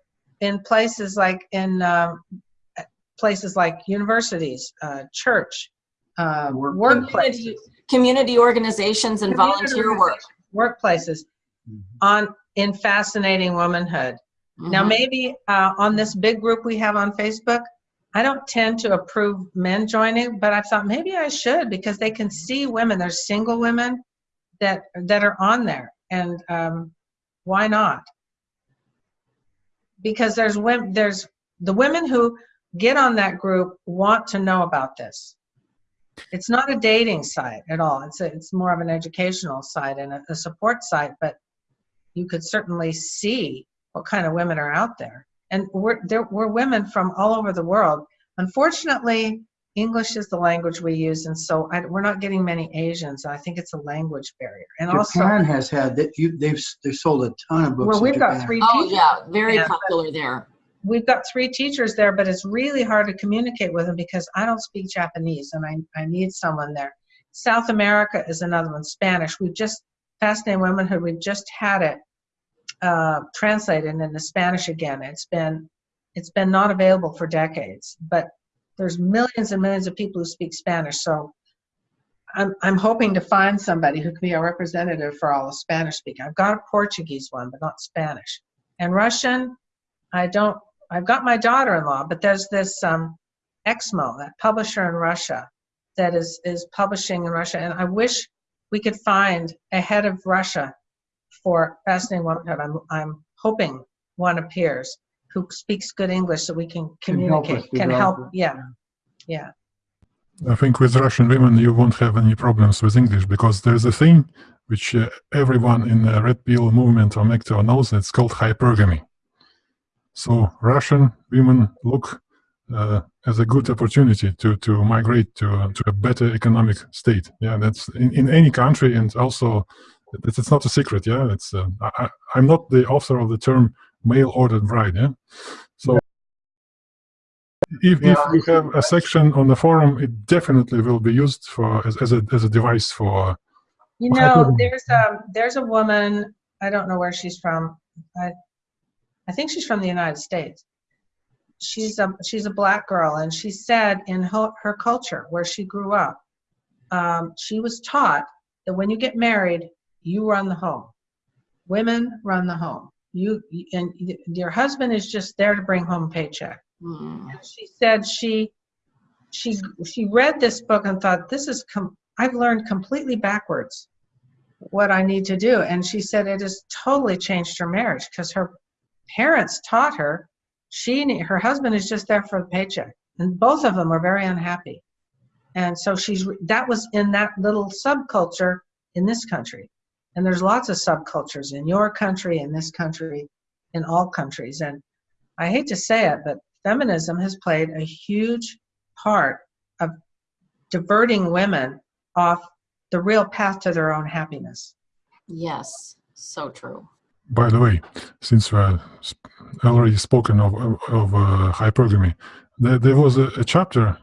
in places like in um, places like universities, uh, church, uh, Work- workplaces, Community, community organizations and Community volunteer work. workplaces on in fascinating womanhood. Now, Mhm. maybe uh, on this big group we have on Facebook, I don't tend to approve men joining, but I thought maybe I should because they can see women. There's single women that that are on there, and um, why not? Because there's women, there's the women who get on that group want to know about this. It's not a dating site at all. It's a, it's more of an educational site and a, a support site, but you could certainly see what kind of women are out there. And we're, there, we're women from all over the world. Unfortunately, English is the language we use, and so I, we're not getting many Asians. I think it's a language barrier. And also, Japan has had that. You they've they've sold a ton of books. well, we've got Japan. three Oh, teachers. yeah, very Yeah. popular there. We've got three teachers there, but it's really hard to communicate with them because I don't speak Japanese, and I, I need someone there. South America is another one. Spanish. We've just Fascinating Womanhood. We've just had it uh, translated into Spanish again. It's been it's been not available for decades, but there's millions and millions of people who speak Spanish. So I'm I'm hoping to find somebody who can be a representative for all the Spanish speaking. I've got a Portuguese one, but not Spanish. And Russian, I don't. I've got my daughter-in-law, but there's this um, Eksmo, that publisher in Russia, that is is publishing in Russia, and I wish we could find a head of Russia for Fascinating Womanhood. I'm I'm hoping one appears who speaks good English so we can Can help communicate, can help. Yeah, yeah. I think with Russian women you won't have any problems with English because there's a thing which uh, everyone in the Red Pill movement or MGTOW knows. It's called hypergamy. So Russian women look uh, as a good opportunity to to migrate to uh, to a better economic state. Yeah, that's in, in any country, and also it's, it's not a secret. Yeah, it's uh, I, I- I'm not the author of the term male ordered bride. Yeah, so. If, if Yeah. you have a section on the forum, it definitely will be used for as, as a as a device for You know, there's a there's a woman. I don't know where she's from. I I think she's from the United States. She's a she's a black girl, and she said in her, her culture where she grew up, um, she was taught that when you get married, you run the home. Women run the home. You and your husband is just there to bring home a paycheck. Hmm. she said she she she read this book and thought this is com- i've learned completely backwards what i need to do. And she said it has totally changed her marriage because her parents taught her she her husband is just there for the paycheck. And both of them are very unhappy. And so she's that was in that little subculture in this country and there's lots of subcultures in your country in this country in all countries and i hate to say it but feminism has played a huge part of diverting women off the real path to their own happiness. Yes, so true. By the way, since we're already spoken of, of, of uh, hypergamy, there, there was a, a chapter,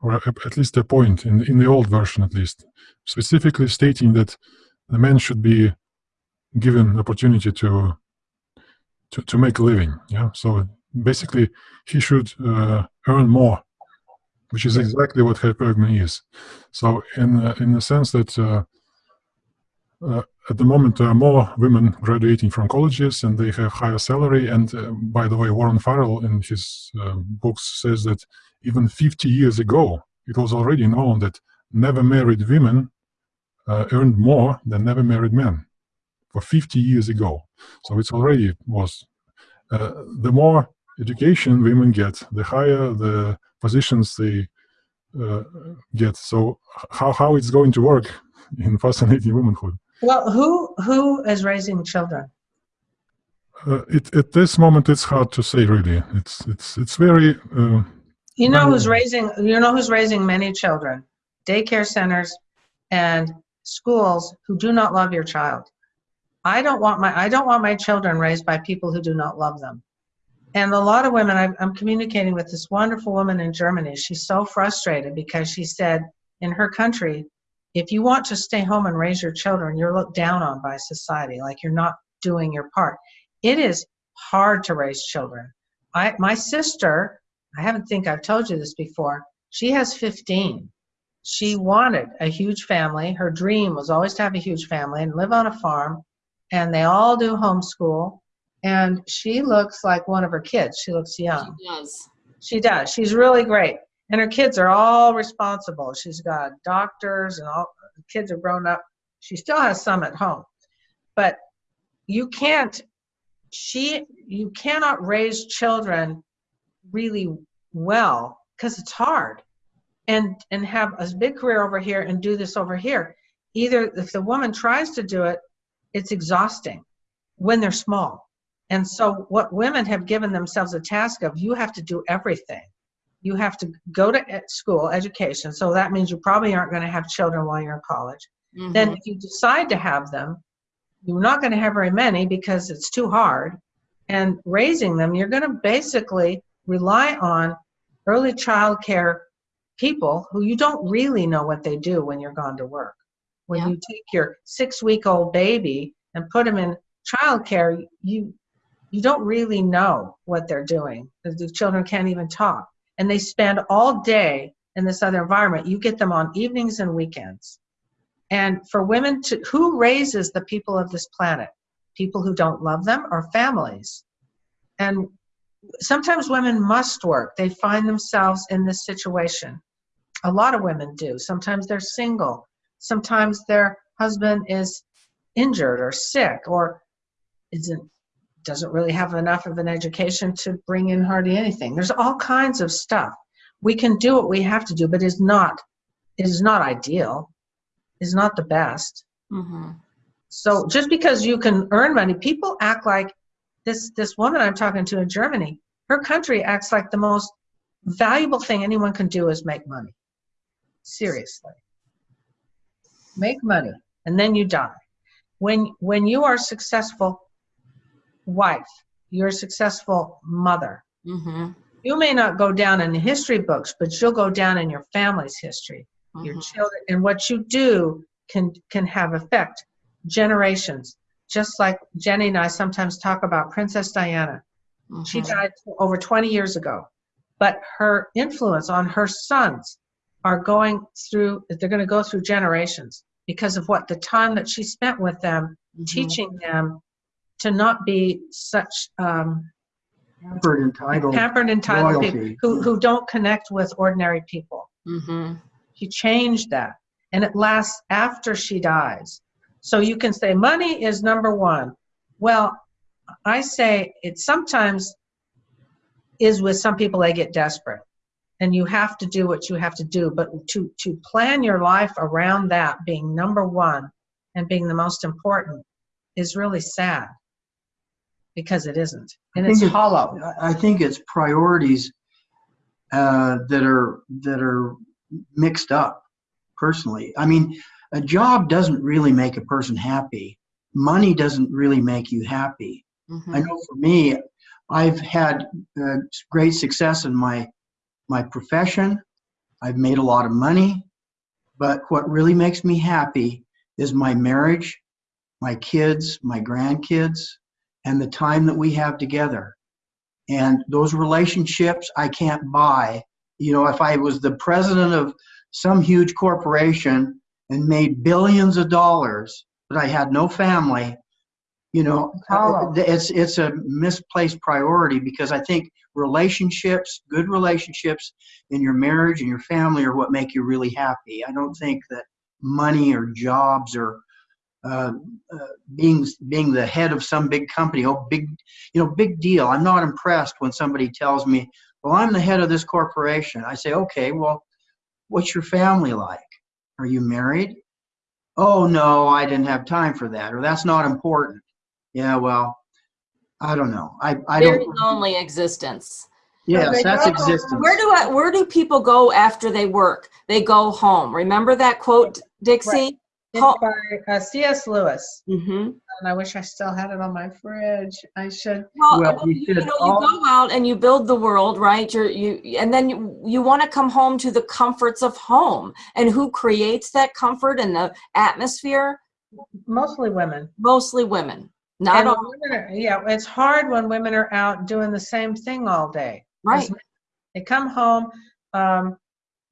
or at least a point in, in the old version at least, specifically stating that the man should be given opportunity to to, to make a living. Yeah, so basically he should uh, earn more, which is exactly what hypergamy is. So in uh, in the sense that uh, uh, at the moment there are more women graduating from colleges and they have higher salary and uh, by the way warren farrell in his um, books says that even 50 years ago it was already known that never married women uh, earned more than never married men for 50 years ago so it's already was uh, the more education women get the higher the positions they uh, get so how, how it's going to work in fascinating womanhood Well, who who is raising children? Uh, it, at this moment, it's hard to say. Really, it's it's it's very. Uh, You know who's raising, you know who's raising many children? Daycare centers and schools who do not love your child. I don't want my, I don't want my children raised by people who do not love them. And a lot of women, I'm, communicating with this wonderful woman in Germany. She's so frustrated because she said in her country, if you want to stay home and raise your children, you're looked down on by society, like you're not doing your part. It is hard to raise children. I, my sister, I haven't think I've told you this before. She has 15. She wanted a huge family. Her dream was always to have a huge family and live on a farm. And they all do homeschool. And she looks like one of her kids. She looks young. She does. She does. She's really great. And her kids are all responsible. She's got doctors and all the kids are grown up. She still has some at home. But you can't she you cannot raise children really well because it's hard and and have a big career over here and do this over here. Either if the woman tries to do it it's exhausting when they're small. And so what women have given themselves a task of you have to do everything. You have to go to school education so that means you probably aren't going to have children while you're in college. Then Mhm. if you decide to have them you're not going to have very many because it's too hard. And raising them you're going to basically rely on early child care people who you don't really know what they do when you're gone to work. When Yeah. you take your six week old baby and put them in childcare, you you don't really know what they're doing. The the children can't even talk. And they spend all day in this other environment. You get them on evenings and weekends. And for women to who raises the people of this planet? People who don't love them or families? And sometimes women must work. They find themselves in this situation a lot of women do. Sometimes they're single. Sometimes their husband is injured or sick or isn't doesn't really have enough of an education to bring in hardly anything. There's all kinds of stuff. We can do what we have to do but it's not it is not ideal. Is not the best. Mhm. so just because you can earn money, people act like this this woman I'm talking to in Germany, her country acts like the most valuable thing anyone can do is make money. Seriously. Make money and then you die. When when you are a successful wife, you're a successful mother. Mhm. You may not go down in the history books, but you'll go down in your family's history your Mhm. children and what you do can can have effect generations just like jenny and i sometimes talk about princess diana she Mhm. died over 20 years ago but her influence on her sons are going through they're going to go through generations because of what the time that she spent with them Mhm. teaching them to not be such um, Pampered, entitled. pampered entitled Loyalty. people who, who don't connect with ordinary people Mhm. she changed that and it lasts after she dies so you can say money is number one well i say it sometimes is with some people they get desperate and you have to do what you have to do but to to plan your life around that being number one and being the most important is really sad because it isn't and I think it's hollow I- I think it's priorities uh, that are that are mixed up. Personally, I mean, a job doesn't really make a person happy. Money doesn't really make you happy. I Mhm. know for me, I've had uh, great success in my my profession. I've made a lot of money, but what really makes me happy is my marriage, my kids, my grandkids, and the time that we have together. And those relationships I can't buy. You know, if I was the president of some huge corporation and made billions of dollars, but I had no family, you know, it's it's a misplaced priority because I think relationships, good relationships in your marriage and your family are what make you really happy. I don't think that money or jobs or uh, uh, being being the head of some big company, oh big, you know, big deal. I'm not impressed when somebody tells me, "Well, I'm the head of this corporation." I say, "Okay, well, what's your family like? Are you married?" "Oh no, I didn't have time for that," or "That's not important." Yeah, well, I don't know. I, I Very don't, lonely existence. yes, They that's go- existence. Where do I, where do people go after they work? They go home. Remember that quote, Dixie? It's by uh, C.S. Lewis, Mm-hmm. and I wish I still had it on my fridge. I should. Well, Well, well, he you, you said know, you go out and you build the world, right? You're you, and then you, you want to come home to the comforts of home. And who creates that comfort and the atmosphere? Mostly women. Mostly women. Not And all, women are, yeah, it's hard when women are out doing the same thing all day. right? They come home. Um,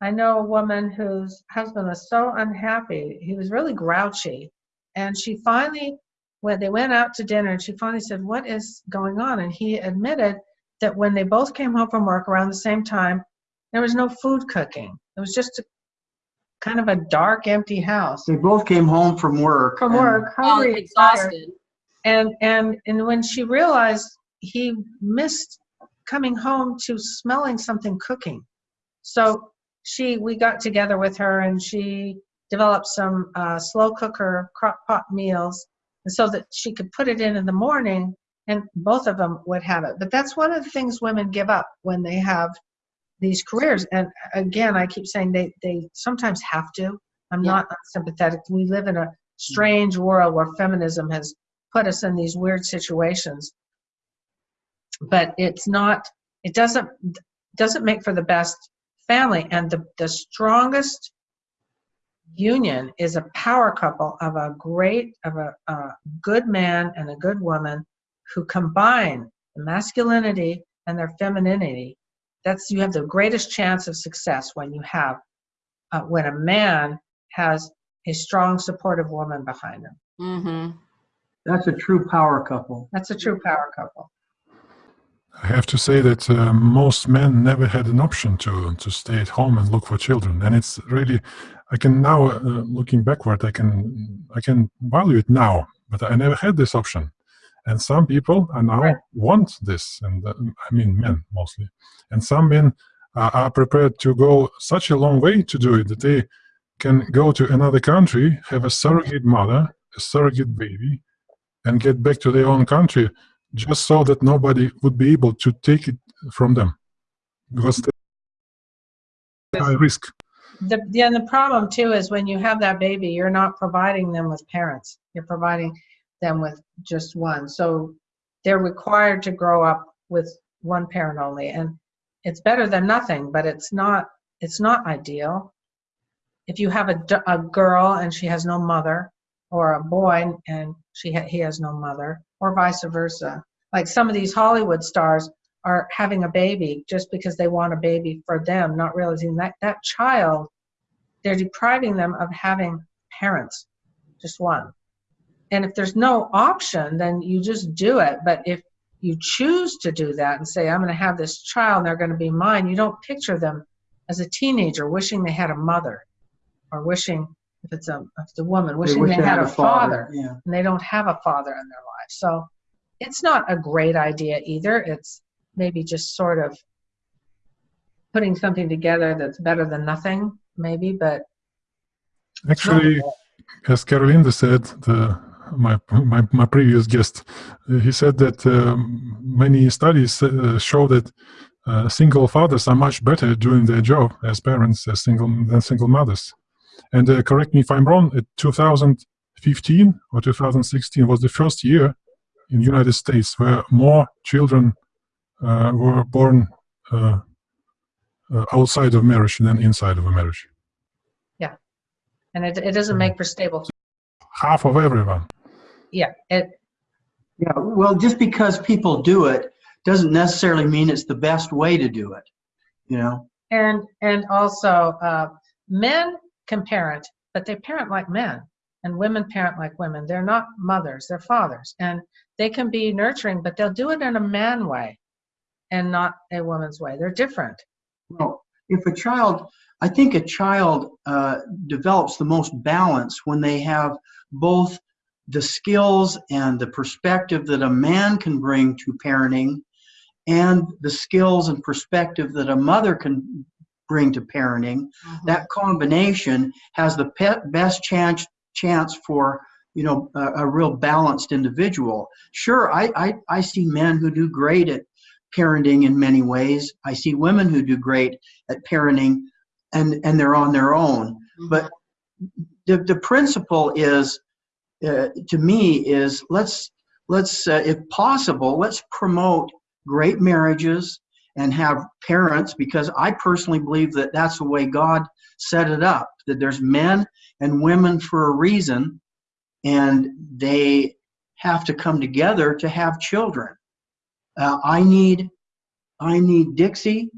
I know a woman whose husband was so unhappy. He was really grouchy. And she finally, when they went out to dinner, and she finally said, What is going on? And he admitted that when they both came home from work around the same time, there was no food cooking. It was just a, kind of a dark, empty house. They both came home from work. From and- work, Oh, hungry, tired. And and and when she realized he missed coming home to smelling something cooking. So she we got together with her and she developed some uh, slow cooker crock pot meals and so that she could put it in in the morning and both of them would have it. But that's one of the things women give up when they have these careers. And again i keep saying they they sometimes have to. I'm Yeah. not unsympathetic. We live in a strange world where feminism has put us in these weird situations. But it's not it doesn't doesn't make for the best family. And the the strongest union is a power couple of a great of a, a good man and a good woman who combine the masculinity and their femininity. That's you have the greatest chance of success when you have uh, when a man has a strong supportive woman behind him. Mm-hmm. That's a true power couple. that's a true power couple I have to say that uh, most men never had an option to to stay at home and look for children, and it's really I can now uh, looking backward I can I can value it now, but I never had this option, and some people are now Right. want this, and uh, I mean men mostly, and some men are, are prepared to go such a long way to do it that they can go to another country, have a surrogate mother, a surrogate baby, and get back to their own country just so that nobody would be able to take it from them because they high risk the yeah, and the problem too is when you have that baby, you're not providing them with parents. You're providing them with just one. So they're required to grow up with one parent only, and it's better than nothing, but it's not it's not ideal. If you have a, a girl and she has no mother, or a boy and she ha- he has no mother, or vice versa. Like some of these Hollywood stars are having a baby just because they want a baby for them, not realizing that that child, they're depriving them of having parents, just one. And if there's no option, then you just do it. But if you choose to do that and say, I'm going to have this child and they're going to be mine, you don't picture them as a teenager wishing they had a mother or wishing, if it's a, if it's a woman, wishing wish they had a father Yeah. and they don't have a father in their life. So it's not a great idea either. It's maybe just sort of putting something together that's better than nothing, maybe, but actually as carolinda said the my, my my previous guest uh, he said that um, many studies uh, show that uh, single fathers are much better doing their job as parents as single than single mothers and uh, correct me if i'm wrong at 2015 or 2016 was the first year in the united states where more children uh, were born uh, uh, outside of marriage than inside of a marriage Yeah, and it, it doesn't make for stable. half of everyone Yeah, it Yeah, well, just because people do it doesn't necessarily mean it's the best way to do it. You know, and and also uh, men can parent, but they parent like men, and women parent like women. They're not mothers; they're fathers, and they can be nurturing, but they'll do it in a man way, and not a woman's way. They're different. well, if a child, I think a child uh, develops the most balance when they have both the skills and the perspective that a man can bring to parenting and the skills and perspective that a mother can bring to parenting Mm-hmm. that combination has the best chance chance for you know, a, a real balanced individual. Sure, I, I, I see men who do great at parenting in many ways. I see women who do great at parenting and, and they're on their own. But the, the principle is, uh, to me, is let's, let's uh, if possible, let's promote great marriages and have parents because I personally believe that that's the way God set it up, that there's men and women for a reason and they have to come together to have children. Uh, I need, I need Dixie,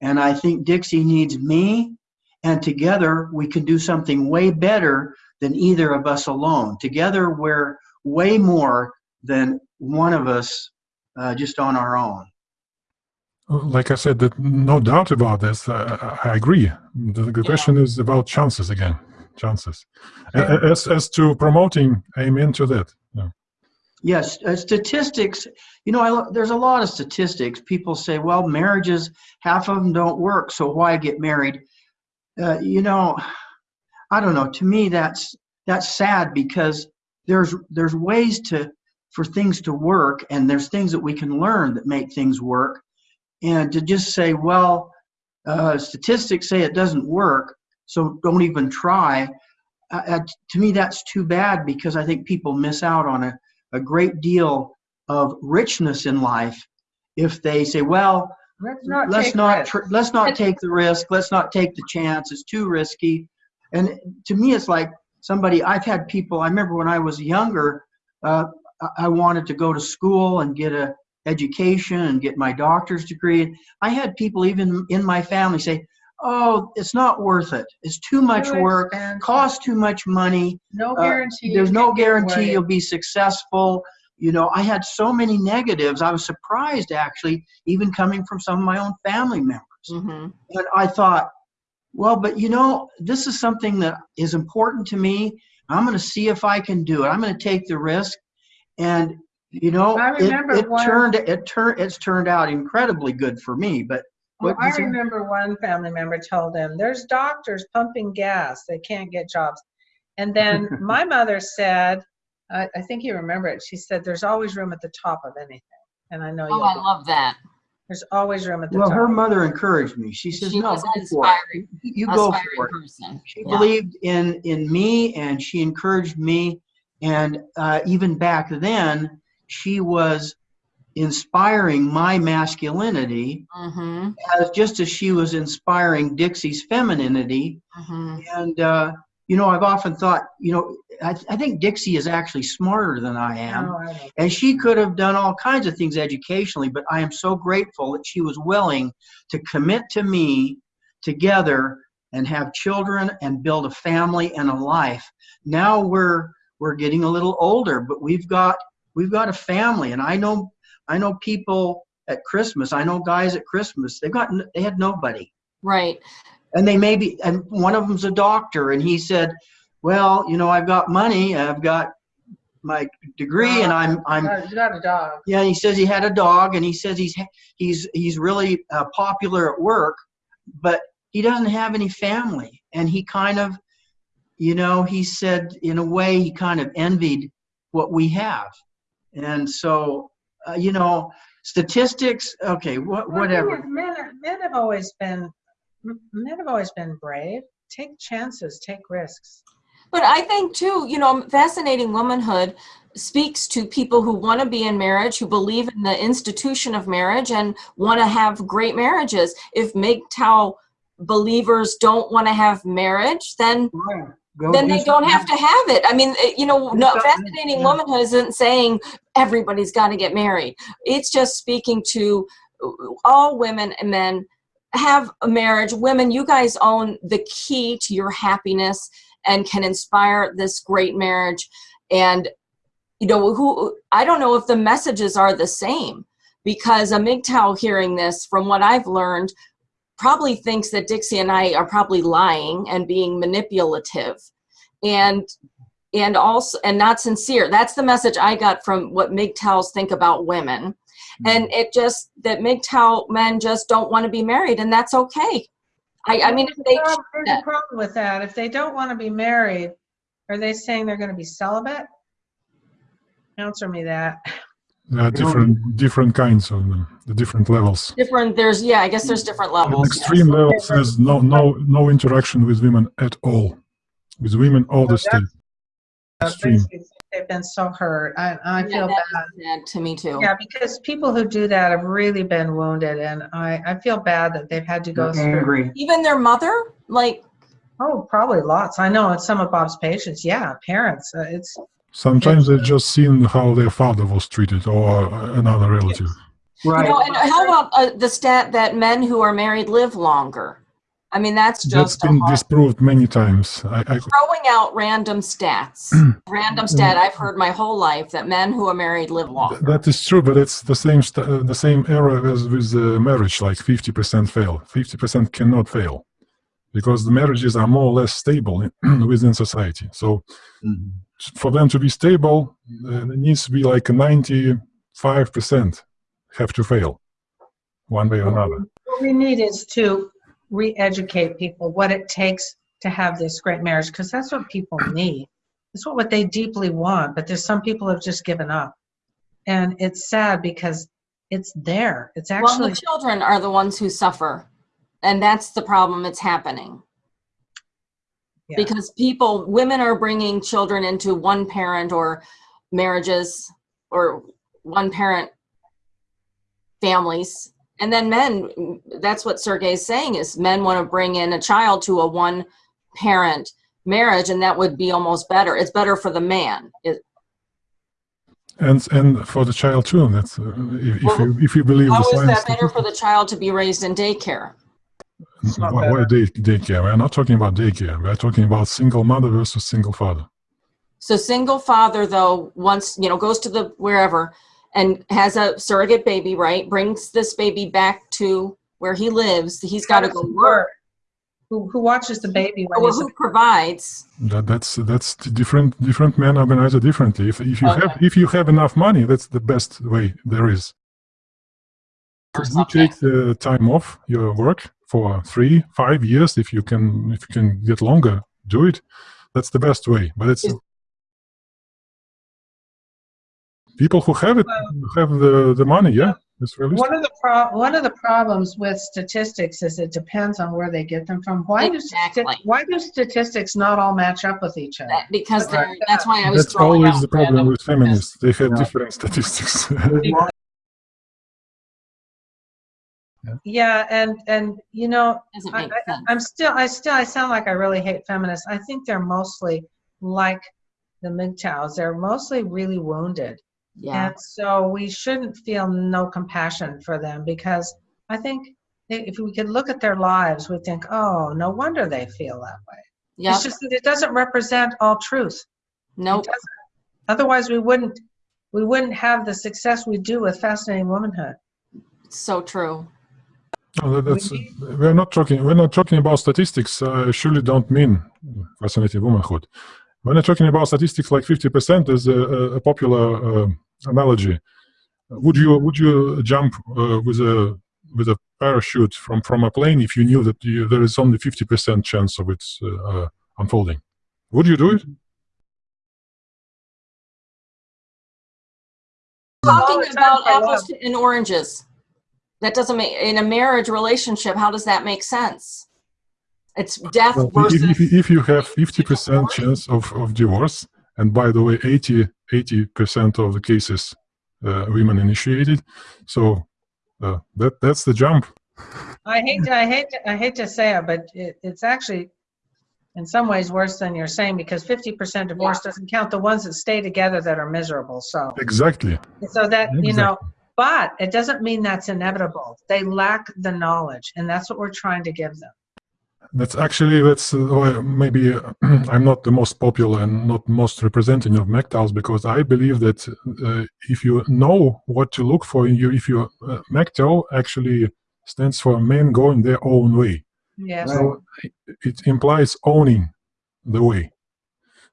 and I think Dixie needs me, and together we can do something way better than either of us alone. Together we're way more than one of us uh, just on our own. Like I said, that no doubt about this. I, I agree. The, the question is about chances again. Chances. A- As as to promoting, amen to that. Yeah. Yes, uh, statistics. You know, I, there's a lot of statistics. People say, "Well, marriages, half of them don't work, so why get married?" Uh, you know, I don't know. To me, that's that's sad because there's there's ways to for things to work, and there's things that we can learn that make things work. And to just say, "Well, uh, statistics say it doesn't work, so don't even try." Uh, uh, to me, that's too bad because I think people miss out on a a great deal of richness in life if they say, well, Let's not let's take not tr- let's not take the risk, let's not take the chance, it's too risky. And to me, it's like somebody I've had people. I remember when I was younger, uh, I- I wanted to go to school and get a education and get my doctor's degree. I had people even in my family say, "Oh, it's not worth it. It's too much Too work, expensive. costs too much money." No uh, guarantee. there's no guarantee you'll be successful. You know, I had so many negatives. I was surprised actually, even coming from some of my own family members. Mhm. And I thought, well, but you know, this is something that is important to me. I'm going to see if I can do it. I'm going to take the risk. And you know, I it, remember it one- turned it turned it's turned out incredibly good for me. But Well, I you say? remember one family member told them, there's doctors pumping gas, they can't get jobs. And then my mother said, I, I think you remember it, she said, there's always room at the top of anything. And I know Oh, you'll, I love that. there's always room at the well, top. Well, her mother encouraged me. She says, She "No, was go for it. You go aspiring for it." person. She Yeah. believed in in me and she encouraged me and uh, even back then she was inspiring my masculinity Mhm, as just as she was inspiring dixie's femininity. Mhm. and uh, you know i've often thought you know I, I think dixie is actually smarter than i am. I and she could have done all kinds of things educationally but i am so grateful that she was willing to commit to me together and have children and build a family and a life. Now we're we're getting a little older but we've got we've got a family and i know i know people at christmas i know guys at christmas they've got they had nobody Right. and they may be and one of them's a doctor and he said well you know i've got money i've got my degree and i'm i'm You got a dog. yeah, he says he had a dog, and he says he's he's he's really uh, popular at work, but he doesn't have any family, and he kind of, you know, he said in a way he kind of envied what we have, and so, uh, you know, statistics. Okay, what Well, whatever. is, Men, are- men have always been, men have always been brave. Take chances, take risks. But I think too, you know, fascinating womanhood speaks to people who want to be in marriage, who believe in the institution of marriage and want to have great marriages. If MGTOW believers don't want to have marriage, then Go then they don't have to have it. I mean, eh, you know, no, fascinating yeah. womanhood isn't saying everybody's got to get married. It's just speaking to uh, all women and men have a marriage. Women, you guys own the key to your happiness and can inspire this great marriage. And you know, who I don't know if the messages are the same because a MGTOW hearing this, from what I've learned, probably thinks that Dixie and I are probably lying and being manipulative and and also and not sincere. That's the message I got from what MGTOWs think about women. Hmm. And it just that MGTOW men just don't want to be married and that's okay. I, I mean if There's they a There's that. a problem with that. If they don't want to be married, are they saying they're going to be celibate? Answer me that. There are different different kinds of them, the different levels. Different, there's, yeah, I guess there's different At levels. extreme levels, there's no no no interaction with women at all. With women, all the state. Uh, Extreme. They've been so hurt. I, I Yeah, feel that bad. to me too. Yeah, because people who do that have really been wounded, and I, I feel bad that they've had to go through. Angry. Even their mother, like, Oh, probably lots. I know it's some of Bob's patients. Yeah, parents. Uh, it's Sometimes they've just seen how their father was treated or another relative. you Right. know, and how about uh, the stat that men who are married live longer? I mean, that's That's just a been disproved many times. I, I, throwing out random stats. random stat I've heard my whole life that men who are married live longer. that is true, but it's the same st- uh, the same error as with uh, marriage. Like fifty percent fail. Fifty percent cannot fail because the marriages are more or less stable within society. So Mhm. For them to be stable, uh, it needs to be like ninety-five percent have to fail, one way or another. what we need is to re-educate people what it takes to have this great marriage, because that's what people need. It's what, what they deeply want, but there's some people have just given up. And it's sad because it's there. It's actually... Well, actually, the children are the ones who suffer. And that's the problem that's happening. Yeah. Because people, women are bringing children into one parent or marriages or one parent families. And then men, that's what Sergey's saying is men want to bring in a child to a one parent marriage and that would be almost better. It's better for the man. It, And and for the child too. That's uh, if, if you if you believe how the is science. that better for the child to be raised in daycare? Not Why, why day, daycare? We're not talking about daycare. We're talking about single mother versus single father. So single father though, once, you know, goes to the wherever and has a surrogate baby, right? Brings this baby back to where he lives. He's got to go work. Who, who watches the baby when Or who provides? That, that's that's different different men organize it differently. If if you Okay. have if you have enough money, that's the best way there is. Or You take the time off your work for three, five years. If you can, if you can get longer, do it. That's the best way. But it's people who have it have the the money. Yeah, it's realistic. One of the pro, one of the problems with statistics is it depends on where they get them from. Why do, why do statistics not all match up with each other? That- Because Right. Uh, that's why I was That's always out the problem with feminists. They have Yeah. different statistics. Yeah, and, and, you know, Doesn't I, make I, sense. I'm still, I still, I sound like I really hate feminists. I think they're mostly like the MGTOWs. They're mostly really wounded. Yeah. And so we shouldn't feel no compassion for them because I think if we could look at their lives, we think, oh, no wonder they feel that way. Yeah. It's just that it doesn't represent all truth. Nope. It doesn't. Otherwise, we wouldn't, we wouldn't have the success we do with Fascinating Womanhood. So true. No, that- that's, we're not talking. We're not talking about statistics. I surely don't mean fascinating womanhood. When I'm talking about statistics, like fifty percent is a, a, a popular uh, analogy. Would you would you jump uh, with a with a parachute from from a plane if you knew that you, there is only fifty percent chance of it uh, uh, unfolding? Would you do it? Talking about apples and oranges. That doesn't make, in a marriage relationship, how does that make sense? It's death Well, versus. if, if, if you have 50% chance of, of divorce, and by the way, 80, 80% of the cases uh, women initiated, so uh, that that's the jump. I hate, to, I hate, to, I hate to say it, but it, it's actually in some ways worse than you're saying because 50% divorce doesn't count the ones that stay together that are miserable. So, Exactly. so that, you know, Exactly. But it doesn't mean that's inevitable. They lack the knowledge and that's what we're trying to give them. That's actually that's uh, maybe uh, I'm not the most popular and not most representative of MGTOWs because I believe that uh, if you know what to look for, in you if you uh, MGTOW actually stands for men going their own way. Yes. So it implies owning the way.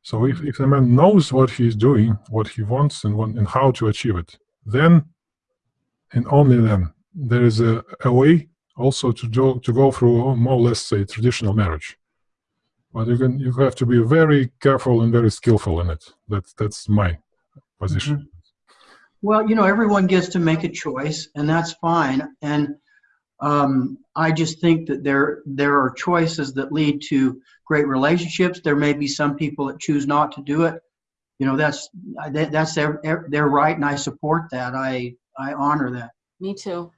So if, if a man knows what he's doing, what he wants, and, what, and how to achieve it, then and only then there is a, a way also to go to go through more or less say traditional marriage. But you can you have to be very careful and very skillful in it. That's that's my position. Well, you know, everyone gets to make a choice, and that's fine. And um, I just think that there there are choices that lead to great relationships. There may be some people that choose not to do it. You know, that's that, that's their their right, and I support that. I I honor that. Me too.